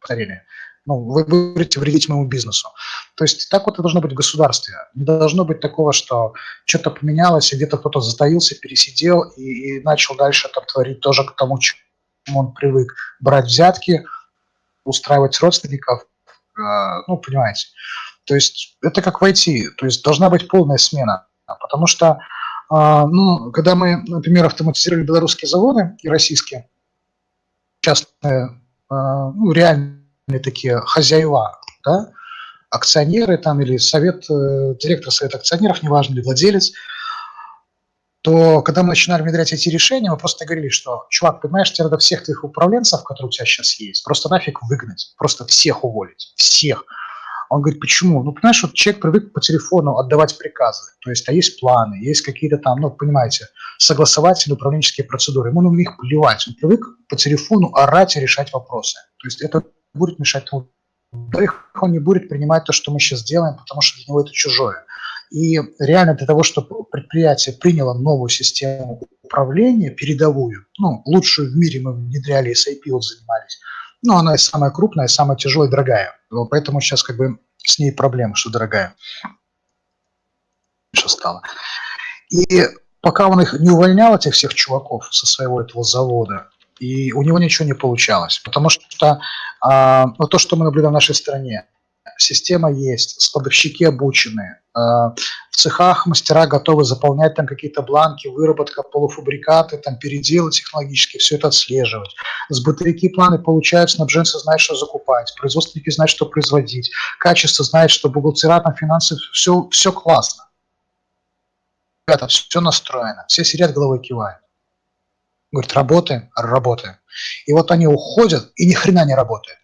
Повторение. Ну, вы будете вредить моему бизнесу. То есть так вот и должно быть в государстве. Не должно быть такого, что что-то поменялось, и где-то кто-то затаился, пересидел и, и начал дальше там творить тоже к тому, чему он привык. Брать взятки, устраивать родственников, э, ну, понимаете. То есть это как войти, то есть должна быть полная смена. Потому что, э, ну, когда мы, например, автоматизировали белорусские заводы и российские, частные, э, ну, реальные такие хозяева, да, акционеры там или совет, э, директор совета акционеров, неважно, или владелец, то когда мы начинали внедрять эти решения, мы просто говорили, что, чувак, понимаешь, тебе надо всех твоих управленцев, которые у тебя сейчас есть, просто нафиг выгнать, просто всех уволить, всех. Он говорит, почему? Ну, понимаешь, вот человек привык по телефону отдавать приказы, то есть, а есть планы, есть какие-то там, ну, понимаете, согласовательные управленческие процедуры, ему на них плевать, он привык по телефону орать и решать вопросы. То есть это будет мешать тому. Во-вторых, он не будет принимать то, что мы сейчас делаем, потому что для него это чужое. И реально для того, чтобы предприятие приняло новую систему управления, передовую, ну, лучшую в мире мы внедряли, с IPO занимались, но она самая крупная, самая тяжелая дорогая. Вот поэтому сейчас как бы с ней проблема, что дорогая. Что стало. И пока он их не увольнял, этих всех чуваков со своего этого завода, и у него ничего не получалось. Потому что а, вот то, что мы наблюдаем в нашей стране, система есть, складовщики обучены, а, в цехах мастера готовы заполнять там какие-то бланки, выработка, полуфабрикаты, там переделы технологические, все это отслеживать. Сбытовики планы получают, снабженцы знают, что закупать, производственники знают, что производить, качество знает, что бухгалтера, там финансы, все, все классно. Ребята, все настроено, все сидят головой кивают. Говорит, работаем, работаем. И вот они уходят, и ни хрена не работает.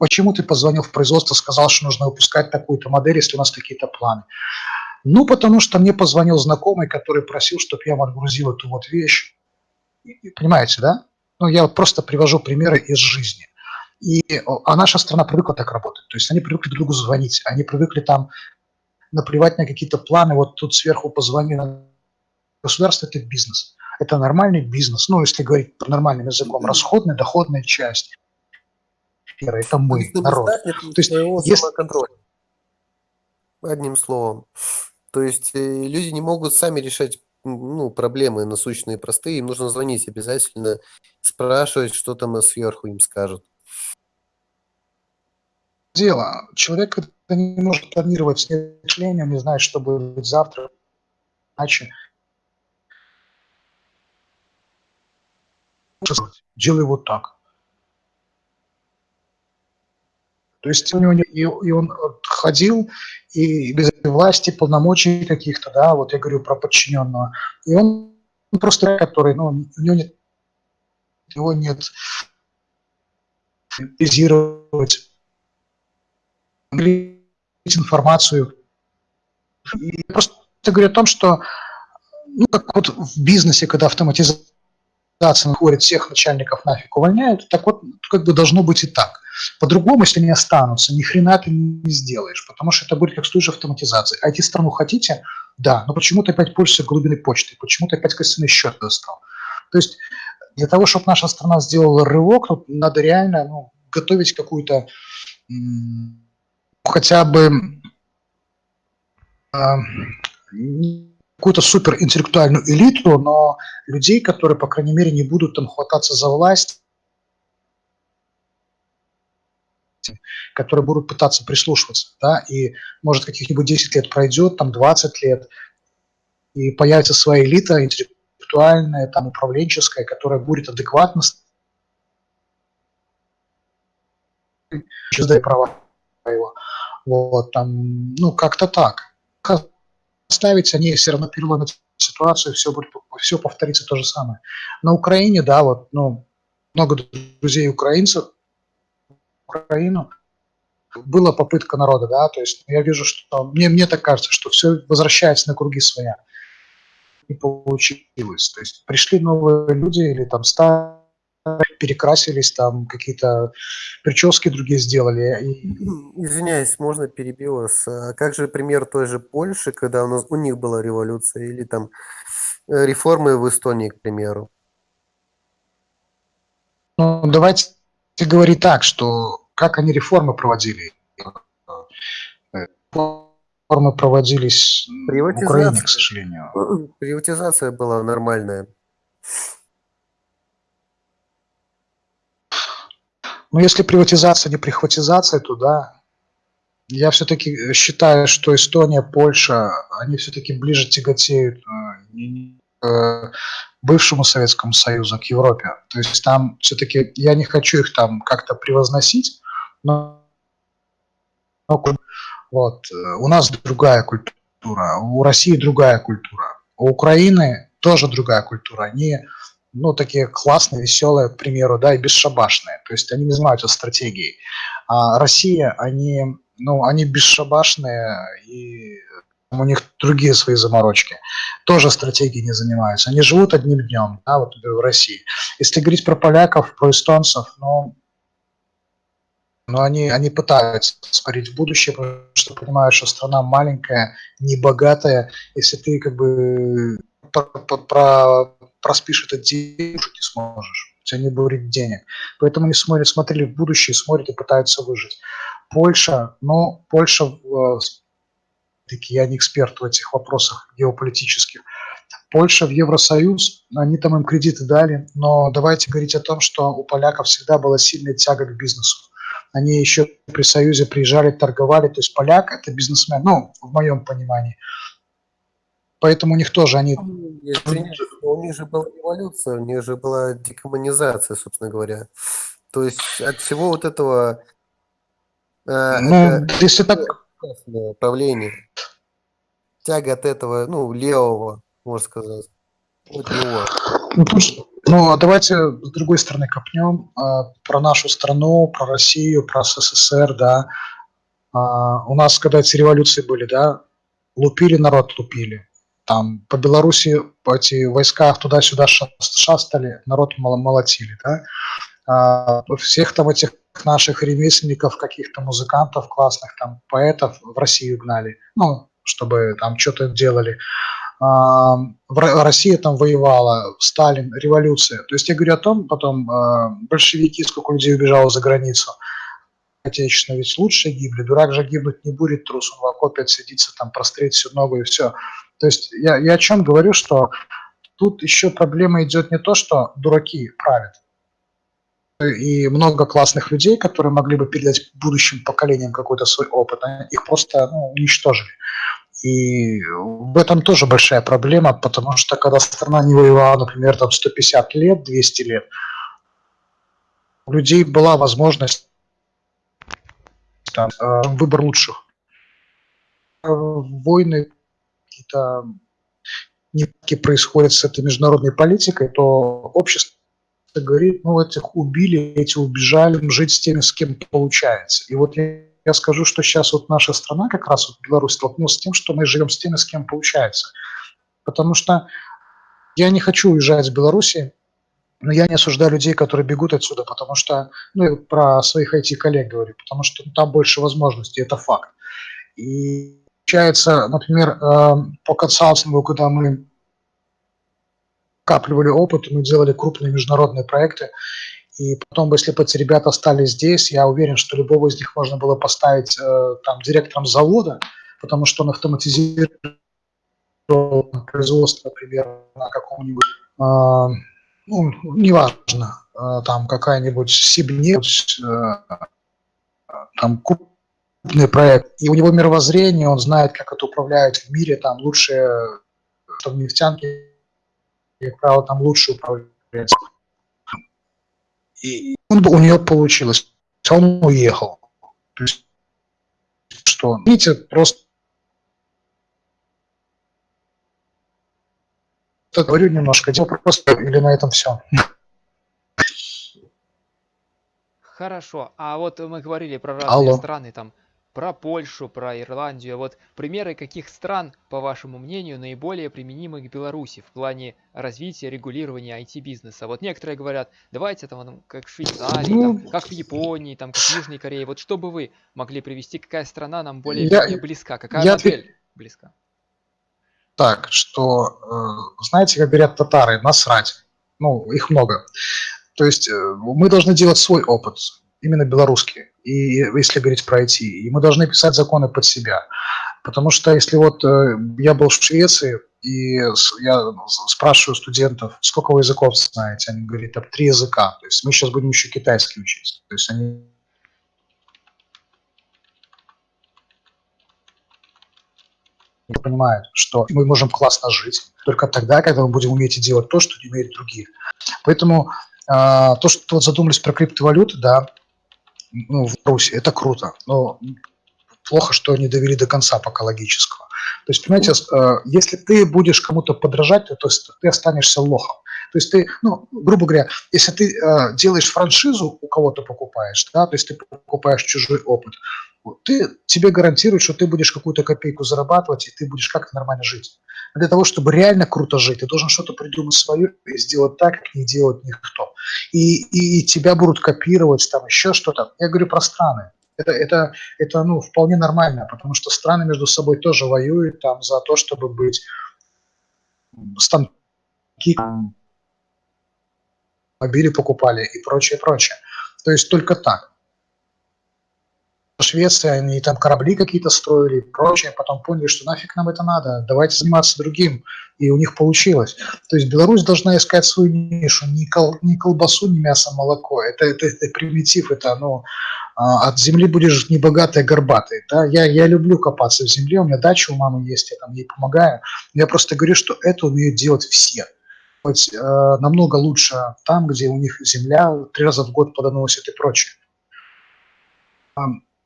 Почему ты позвонил в производство, сказал, что нужно выпускать такую-то модель, если у нас такие-то планы? Ну, потому что мне позвонил знакомый, который просил, чтобы я отгрузил эту вот вещь. Понимаете, да? Ну, я вот просто привожу примеры из жизни. И, а наша страна привыкла так работать. То есть они привыкли друг другу звонить, они привыкли там наплевать на какие-то планы, вот тут сверху позвонили. Государство – это бизнес это нормальный бизнес, ну, если говорить нормальным языком, расходная, доходная часть. Это мы, народ. То есть, если... Одним словом. То есть э, люди не могут сами решать ну, проблемы насущные, простые. Им нужно звонить обязательно, спрашивать, что там сверху им скажут. Дело. Человек не может планировать мышление, не знает, что будет завтра, иначе делай вот так. То есть у него и, и он ходил и без власти, полномочий каких-то, да, вот я говорю про подчиненного. И он просто, который, ну, у него нет, у него нет визировать информацию. И просто говорю о том, что ну, как вот в бизнесе, когда автоматизация находит всех начальников нафиг увольняют, так вот как бы должно быть и так. По-другому, если они останутся, ни хрена ты не сделаешь, потому что это будет как с той же автоматизацией. IT-страну хотите? Да, но почему ты опять пользуешься глубиной почты? Почему ты опять костяный счет достал? То есть для того, чтобы наша страна сделала рывок, надо реально ну, готовить какую-то хотя бы э, какую-то суперинтеллектуальную элиту, но людей, которые, по крайней мере, не будут там хвататься за власть, которые будут пытаться прислушиваться, да, и может каких-нибудь 10 лет пройдет, там 20 лет, и появится своя элита интеллектуальная, там управленческая, которая будет адекватно права его. Вот, там, ну, как-то так ставить, они все равно переломят ситуацию, все, будет, все повторится то же самое. На Украине, да, вот, ну, много друзей украинцев, Украину, была попытка народа, да, то есть я вижу, что мне, мне так кажется, что все возвращается на круги своя. Не получилось. То есть пришли новые люди или там старые, перекрасились, там какие-то прически другие сделали. Извиняюсь, можно перебил вас. А как же пример той же Польши, когда у, нас, у них была революция, или там э, реформы в Эстонии, к примеру? Ну, давайте говорить так, что как они реформы проводили. Реформы проводились в Украине, к сожалению. Приватизация была нормальная. Ну, если приватизация не прихватизация, то да. Я все-таки считаю, что Эстония, Польша, они все-таки ближе тяготеют э, бывшему Советскому Союзу, к Европе. То есть там все-таки, я не хочу их там как-то превозносить, но, вот, у нас другая культура, у России другая культура, у Украины тоже другая культура. Они ну, такие классные, веселые, к примеру, да, и бесшабашные. То есть они не занимаются стратегией. А Россия, они, ну, они бесшабашные, и у них другие свои заморочки. Тоже стратегией не занимаются. Они живут одним днем, да, вот в России. Если говорить про поляков, про эстонцев, ну, но они, они пытаются смотреть в будущее, потому что понимают, что страна маленькая, небогатая. Если ты как бы про, про проспишь этот день, уже не сможешь. У тебя не будет денег. Поэтому они смотрят, смотрели в будущее, смотрят и пытаются выжить. Польша, ну, Польша, э, таки я не эксперт в этих вопросах геополитических. Польша в Евросоюз, они там им кредиты дали, но давайте говорить о том, что у поляков всегда была сильная тяга к бизнесу. Они еще при Союзе приезжали, торговали, то есть поляк – это бизнесмен, ну, в моем понимании – Поэтому у них тоже они... у них же была революция, у них же была декоммунизация, собственно говоря. То есть от всего вот этого... Э, ну, если так... Правление. Тяга от этого, ну, левого, можно сказать. От него. Ну, ну, а давайте с другой стороны копнем э, про нашу страну, про Россию, про СССР, да. Э, у нас, когда эти революции были, да, лупили народ, лупили там по Беларуси эти войска туда-сюда шастали, народ молотили, да, а, всех там этих наших ремесленников, каких-то музыкантов классных, там, поэтов в Россию гнали, ну, чтобы там что-то делали. А, Россия там воевала, Сталин, революция. То есть я говорю о том, потом а, большевики, сколько людей убежало за границу, отечественно ведь лучше гибли, дурак же гибнуть не будет, трус, он в окопе отсидится, там прострелит всю ногу и все. То есть я, я о чем говорю, что тут еще проблема идет не то, что дураки правят, и много классных людей, которые могли бы передать будущим поколениям какой-то свой опыт, их просто ну, уничтожили. И в этом тоже большая проблема, потому что когда страна не воевала, например, там 150 лет, 200 лет, у людей была возможность там, э, выбор лучших. Э, войны какие-то нитки происходят с этой международной политикой, то общество говорит, ну, этих убили, эти убежали, жить с теми, с кем получается. И вот я, я скажу, что сейчас вот наша страна, как раз вот Беларусь, столкнулась с тем, что мы живем с теми, с кем получается. Потому что я не хочу уезжать из Беларуси, но я не осуждаю людей, которые бегут отсюда, потому что, ну, я про своих IT-коллег говорю, потому что ну, там больше возможностей, это факт. И получается, например, эм, по консалтингу, когда мы капливали опыт, мы делали крупные международные проекты, и потом, если бы эти ребята остались здесь, я уверен, что любого из них можно было поставить э, там директором завода, потому что он автоматизирует производство, например, на каком-нибудь, э, ну, неважно, э, там какая-нибудь Сибнефть, там крупный проект, и у него мировоззрение, он знает, как это управляют в мире, там лучше, что в нефтянке, как правило, там лучше управляется. И он, у нее получилось, он уехал. То есть, что, видите, просто говорю немножко, дело просто или на этом все. Хорошо, а вот мы говорили про разные Алло. страны, там про Польшу, про Ирландию. Вот примеры каких стран, по вашему мнению, наиболее применимы к Беларуси в плане развития, регулирования IT-бизнеса? Вот некоторые говорят, давайте там как в Швейцарии, Ну, там, как в Японии, там, как в Южной Корее. Вот что бы вы могли привести, какая страна нам более Я- близка, какая я модель близка? так, что, э, знаете, как говорят татары, насрать. Ну, их много. То есть э, мы должны делать свой опыт, именно белорусский, и если говорить про IT, и мы должны писать законы под себя. Потому что если вот э, я был в Швеции, и я спрашиваю студентов, сколько вы языков знаете, они говорят, там, три языка. То есть мы сейчас будем еще китайский учить. То есть они понимают, что мы можем классно жить только тогда, когда мы будем уметь делать то, что не умеют другие. Поэтому э, то, что вот задумались про криптовалюты, да, ну, в Руси, это круто, но плохо, что не довели до конца пока логического. То есть, понимаете, э, если ты будешь кому-то подражать, то, ты останешься лохом. То есть ты, ну, грубо говоря, если ты э, делаешь франшизу, у кого-то покупаешь, да, то есть ты покупаешь чужой опыт, ты, тебе гарантируют, что ты будешь какую-то копейку зарабатывать, и ты будешь как-то нормально жить. для того, чтобы реально круто жить, ты должен что-то придумать свое и сделать так, как не делает никто. И, и, и тебя будут копировать, там еще что-то. Я говорю про страны. Это, это, это ну, вполне нормально, потому что страны между собой тоже воюют там за то, чтобы быть станки мобили покупали и прочее, прочее. То есть только так. Швеция, они там корабли какие-то строили и прочее, потом поняли, что нафиг нам это надо, давайте заниматься другим, и у них получилось. То есть Беларусь должна искать свою нишу, не, кол, не колбасу, не мясо, молоко, это, это, это примитив, это ну, от земли будешь не богатый, а горбатый. Да? Я, я люблю копаться в земле, у меня дача у мамы есть, я там ей помогаю, я просто говорю, что это умеют делать все. Быть, э, намного лучше там, где у них земля три раза в год плодоносит и прочее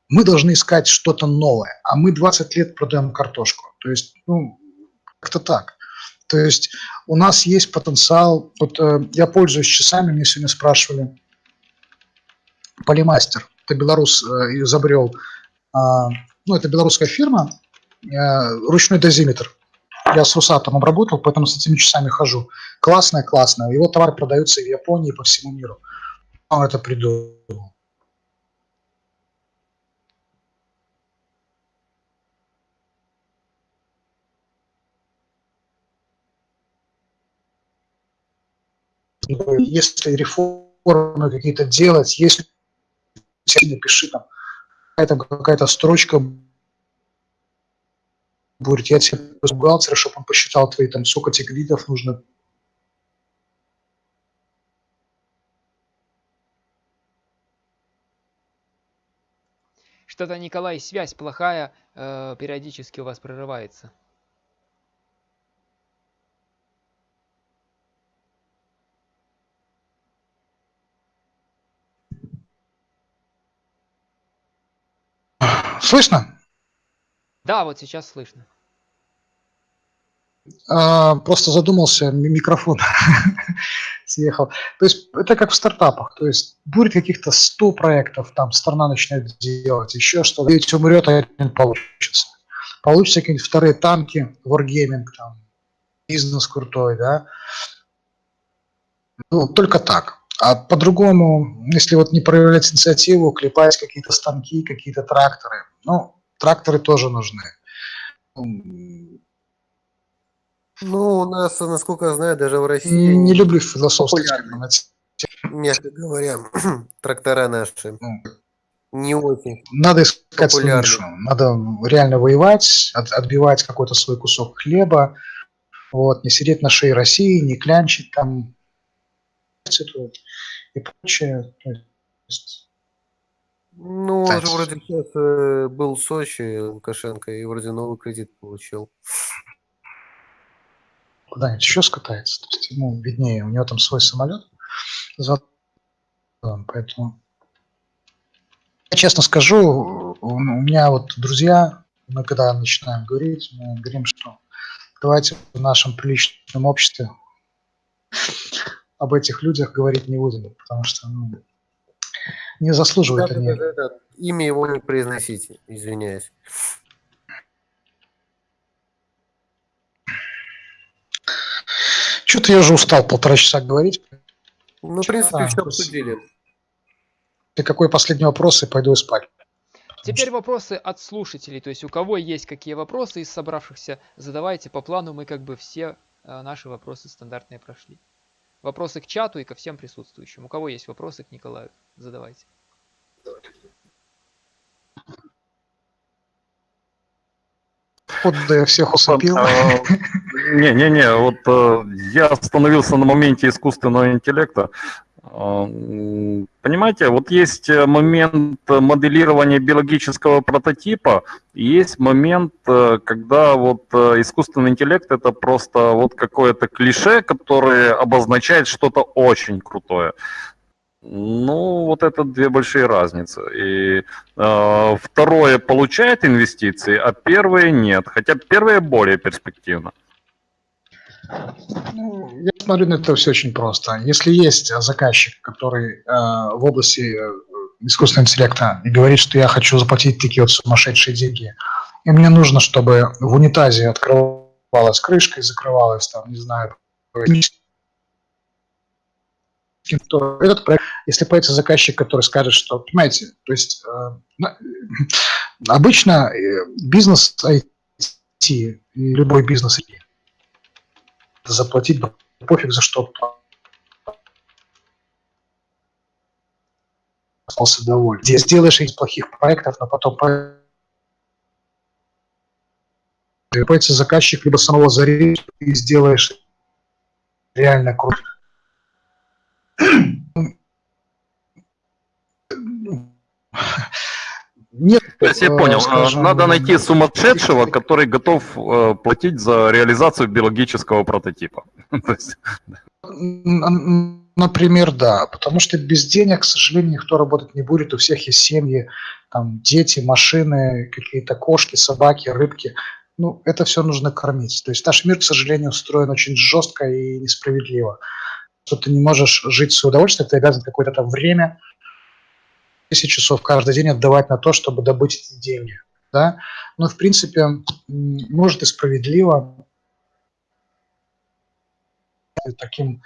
мы должны искать что-то новое, а мы 20 лет продаем картошку. То есть, ну, как-то так. То есть у нас есть потенциал. Вот э, я пользуюсь часами, мне сегодня спрашивали. Полимастер, это белорус э, изобрел, э, ну, это белорусская фирма, э, ручной дозиметр. Я с Русатом обработал, поэтому с этими часами хожу. Классная, классная. Его товар продается и в Японии, и по всему миру. Он это придумал. Если реформы какие-то делать, если напиши там какая-то какая строчка будет, я тебе бухгалтера, чтобы он посчитал твои там, сколько тебе кредитов нужно. Что-то, Николай, связь плохая, э, периодически у вас прерывается. Слышно? Да, вот сейчас слышно. А, просто задумался, микрофон *laughs* съехал. То есть это как в стартапах. То есть будет каких-то 100 проектов, там страна начинает делать, еще что-то. Ведь умрет, а один получится. Получится какие-нибудь вторые танки, wargaming, там, бизнес крутой, да. Ну, только так. А по-другому, если вот не проявлять инициативу, клепать какие-то станки, какие-то тракторы, ну, тракторы тоже нужны. Ну, у нас, насколько я знаю, даже в России... Не, не люблю философских Мягко говоря, *clears throat* трактора наши. Ну, не очень Надо искать нишу. Надо реально воевать, от, отбивать какой-то свой кусок хлеба, вот, не сидеть на шее России, не клянчить там и прочее. То есть, ну, он же вроде сейчас э, был в Сочи, Лукашенко, и вроде новый кредит получил. Куда-нибудь еще скатается. То есть ему виднее, у него там свой самолет. Поэтому я честно скажу, у меня вот друзья, мы когда начинаем говорить, мы говорим, что давайте в нашем приличном обществе об этих людях говорить не будем, потому что ну, не заслуживают да, они. Да, да, да. Имя его не произносите, извиняюсь. Что-то я уже устал полтора часа говорить. Ну, в принципе, а, все обсудили. И какой последний вопрос, и пойду спать. Теперь вопросы от слушателей. То есть у кого есть какие вопросы из собравшихся, задавайте по плану. Мы как бы все э, наши вопросы стандартные прошли. Вопросы к чату и ко всем присутствующим. У кого есть вопросы к Николаю, задавайте. Вот да я всех усыпил. А, Не-не-не, вот э, я остановился на моменте искусственного интеллекта. Понимаете, вот есть э, момент моделирования биологического прототипа, есть момент, э, когда вот э, искусственный интеллект это просто вот какое-то клише, которое обозначает что-то очень крутое. Ну, вот это две большие разницы. И э, второе получает инвестиции, а первые нет. Хотя первые более перспективно. Ну, я смотрю на это все очень просто. Если есть э, заказчик, который э, в области э, искусственного интеллекта и говорит, что я хочу заплатить такие вот сумасшедшие деньги, и мне нужно, чтобы в унитазе открывалась крышка и закрывалась там, не знаю, то этот проект, если появится заказчик, который скажет, что, понимаете, то есть э, обычно э, бизнес IT, любой бизнес заплатить да пофиг за что остался доволен. Здесь сделаешь из плохих проектов, но потом по- появится заказчик, либо самого зарежешь и сделаешь реально круто. Нет, То есть я э, понял, э, скажем, надо найти сумасшедшего, который готов э, платить за реализацию биологического прототипа. *laughs* Например, да, потому что без денег, к сожалению, никто работать не будет, у всех есть семьи, там дети, машины, какие-то кошки, собаки, рыбки. Ну, это все нужно кормить. То есть наш мир, к сожалению, устроен очень жестко и несправедливо. Что ты не можешь жить в свое удовольствие, ты обязан какое-то там время, 10 часов каждый день отдавать на то, чтобы добыть эти деньги. Да? Но, в принципе, может и справедливо таким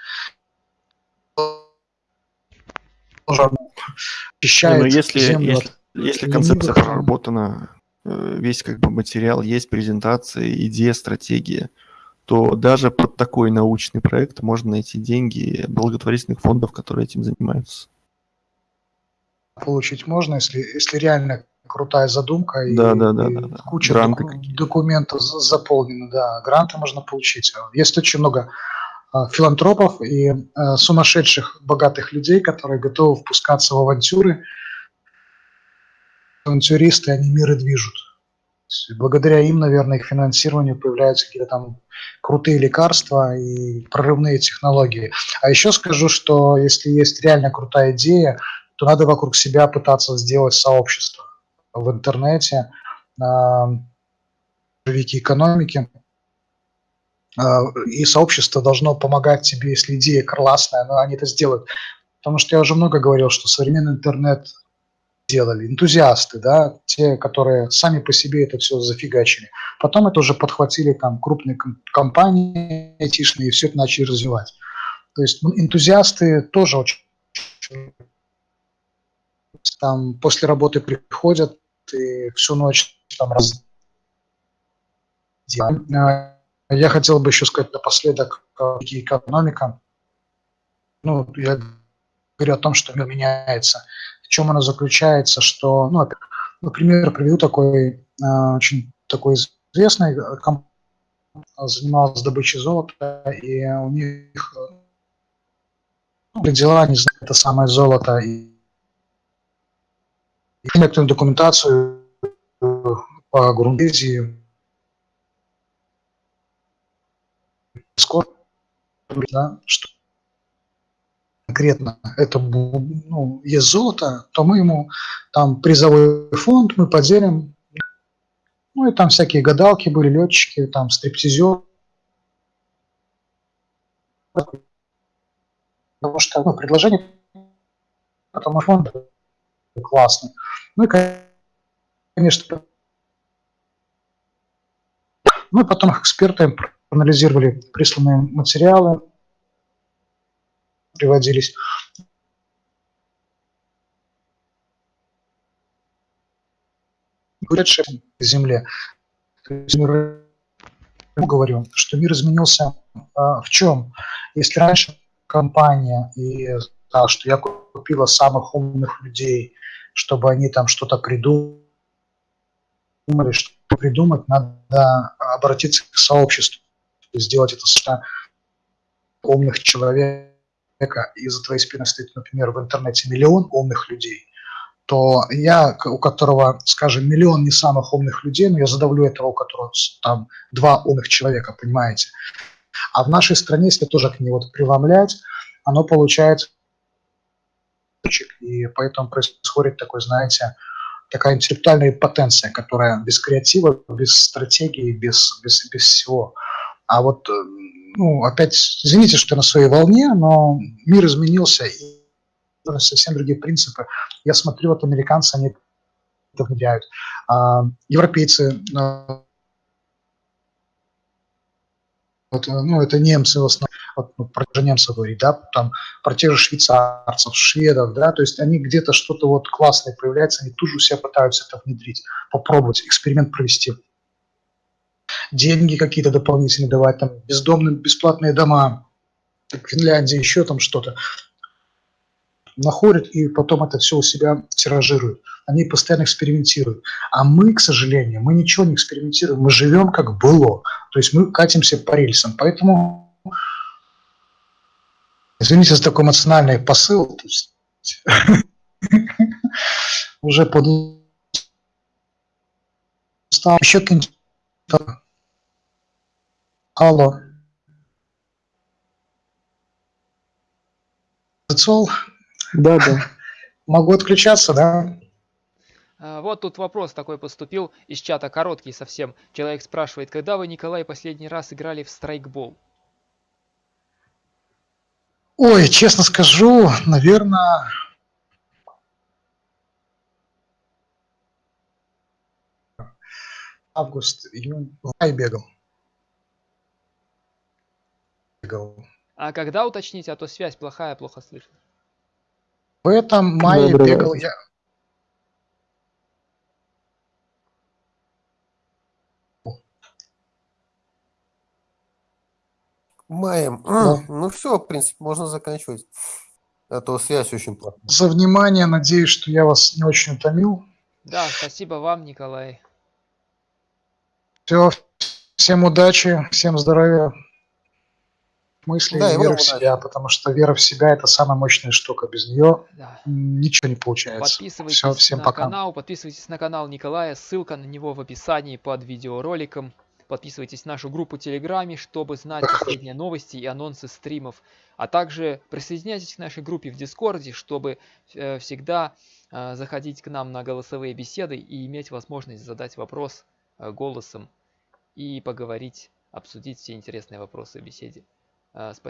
очищает ну если, землю если, если концепция проработана, э, весь как бы материал есть, презентация, идея, стратегия, то даже под такой научный проект можно найти деньги благотворительных фондов, которые этим занимаются. Получить можно, если, если реально крутая задумка и, Да, да, и да, да. куча Гранты доку- документов за- заполнена, да, гранты можно получить. Есть очень много а, филантропов и а, сумасшедших богатых людей, которые готовы впускаться в авантюры. Авантюристы, они мир и движут. Благодаря им, наверное, их финансированию появляются какие-то там крутые лекарства и прорывные технологии. А еще скажу, что если есть реально крутая идея, то надо вокруг себя пытаться сделать сообщество в интернете, на веке экономики. А, И сообщество должно помогать тебе, если идея классная, но они это сделают. Потому что я уже много говорил, что современный интернет делали энтузиасты, да, те, которые сами по себе это все зафигачили. Потом это уже подхватили там крупные ком- компании айтишные и все это начали развивать. То есть ну, энтузиасты тоже очень там после работы приходят и всю ночь там раз... А, Я хотел бы еще сказать напоследок э, экономика. Ну, я говорю о том, что мир меняется. В чем она заключается, что, ну, например, приведу такой э, очень такой известный э, комп- занималась добычей золота, и у них э, ну, дела, не знаю, это самое золото, и некоторую документацию э, по Грундезии. Скоро, да, что конкретно это ну, есть золото, то мы ему там призовой фонд мы поделим. Ну и там всякие гадалки были, летчики, там стриптизер. Потому что ну, предложение потому что фонд классный. Ну и, конечно, ну и потом эксперты анализировали присланные материалы, приводились. К Земле. Мир- говорю, что мир изменился а, в чем? Если раньше компания и сказала, что я купила самых умных людей, чтобы они там что-то придумали, что придумать, надо обратиться к сообществу, сделать это с умных человека, и за твоей спиной стоит, например, в интернете миллион умных людей, то я, у которого, скажем, миллион не самых умных людей, но я задавлю этого, у которого там два умных человека, понимаете. А в нашей стране, если тоже к ней вот преломлять, оно получается и поэтому происходит такой, знаете, такая интеллектуальная потенция, которая без креатива, без стратегии, без, без, без всего. А вот, э, ну, опять, извините, что я на своей волне, но мир изменился, и совсем другие принципы. Я смотрю, вот американцы, они это внедряют. А, европейцы, вот, ну, это немцы в основном, ну, про немцев говорить, да, там, про тех же швейцарцев, шведов, да, то есть они где-то что-то вот классное появляется, они тут же у себя пытаются это внедрить, попробовать, эксперимент провести. Деньги какие-то дополнительные давать, там, бездомным бесплатные дома, в Финляндии еще там что-то находят и потом это все у себя тиражируют. Они постоянно экспериментируют. А мы, к сожалению, мы ничего не экспериментируем, мы живем как было. То есть мы катимся по рельсам. Поэтому, извините за такой эмоциональный посыл, *laughs* уже под еще Алло. Зацол? Да, да. Могу отключаться, да? А, вот тут вопрос такой поступил из чата, короткий совсем. Человек спрашивает, когда вы, Николай, последний раз играли в страйкбол? Ой, честно скажу, наверное... Август, июнь, май бегал. бегал. А когда уточнить, а то связь плохая, плохо слышно. В этом мае Добрый бегал я. Маем. Да. Ну все, в принципе, можно заканчивать. А то связь очень плохая. За внимание, надеюсь, что я вас не очень утомил. Да, спасибо вам, Николай. Все, всем удачи, всем здоровья, мыслей Да, и веры в удачи. себя, потому что вера в себя – это самая мощная штука. Без нее Да. ничего не получается. Подписывайтесь Все, всем на пока. канал, подписывайтесь на канал Николая, ссылка на него в описании под видеороликом. Подписывайтесь на нашу группу в Телеграме, чтобы знать последние новости и анонсы стримов. А также присоединяйтесь к нашей группе в Дискорде, чтобы э, всегда э, заходить к нам на голосовые беседы и иметь возможность задать вопрос э, голосом и поговорить, обсудить все интересные вопросы в беседе. Э, спа-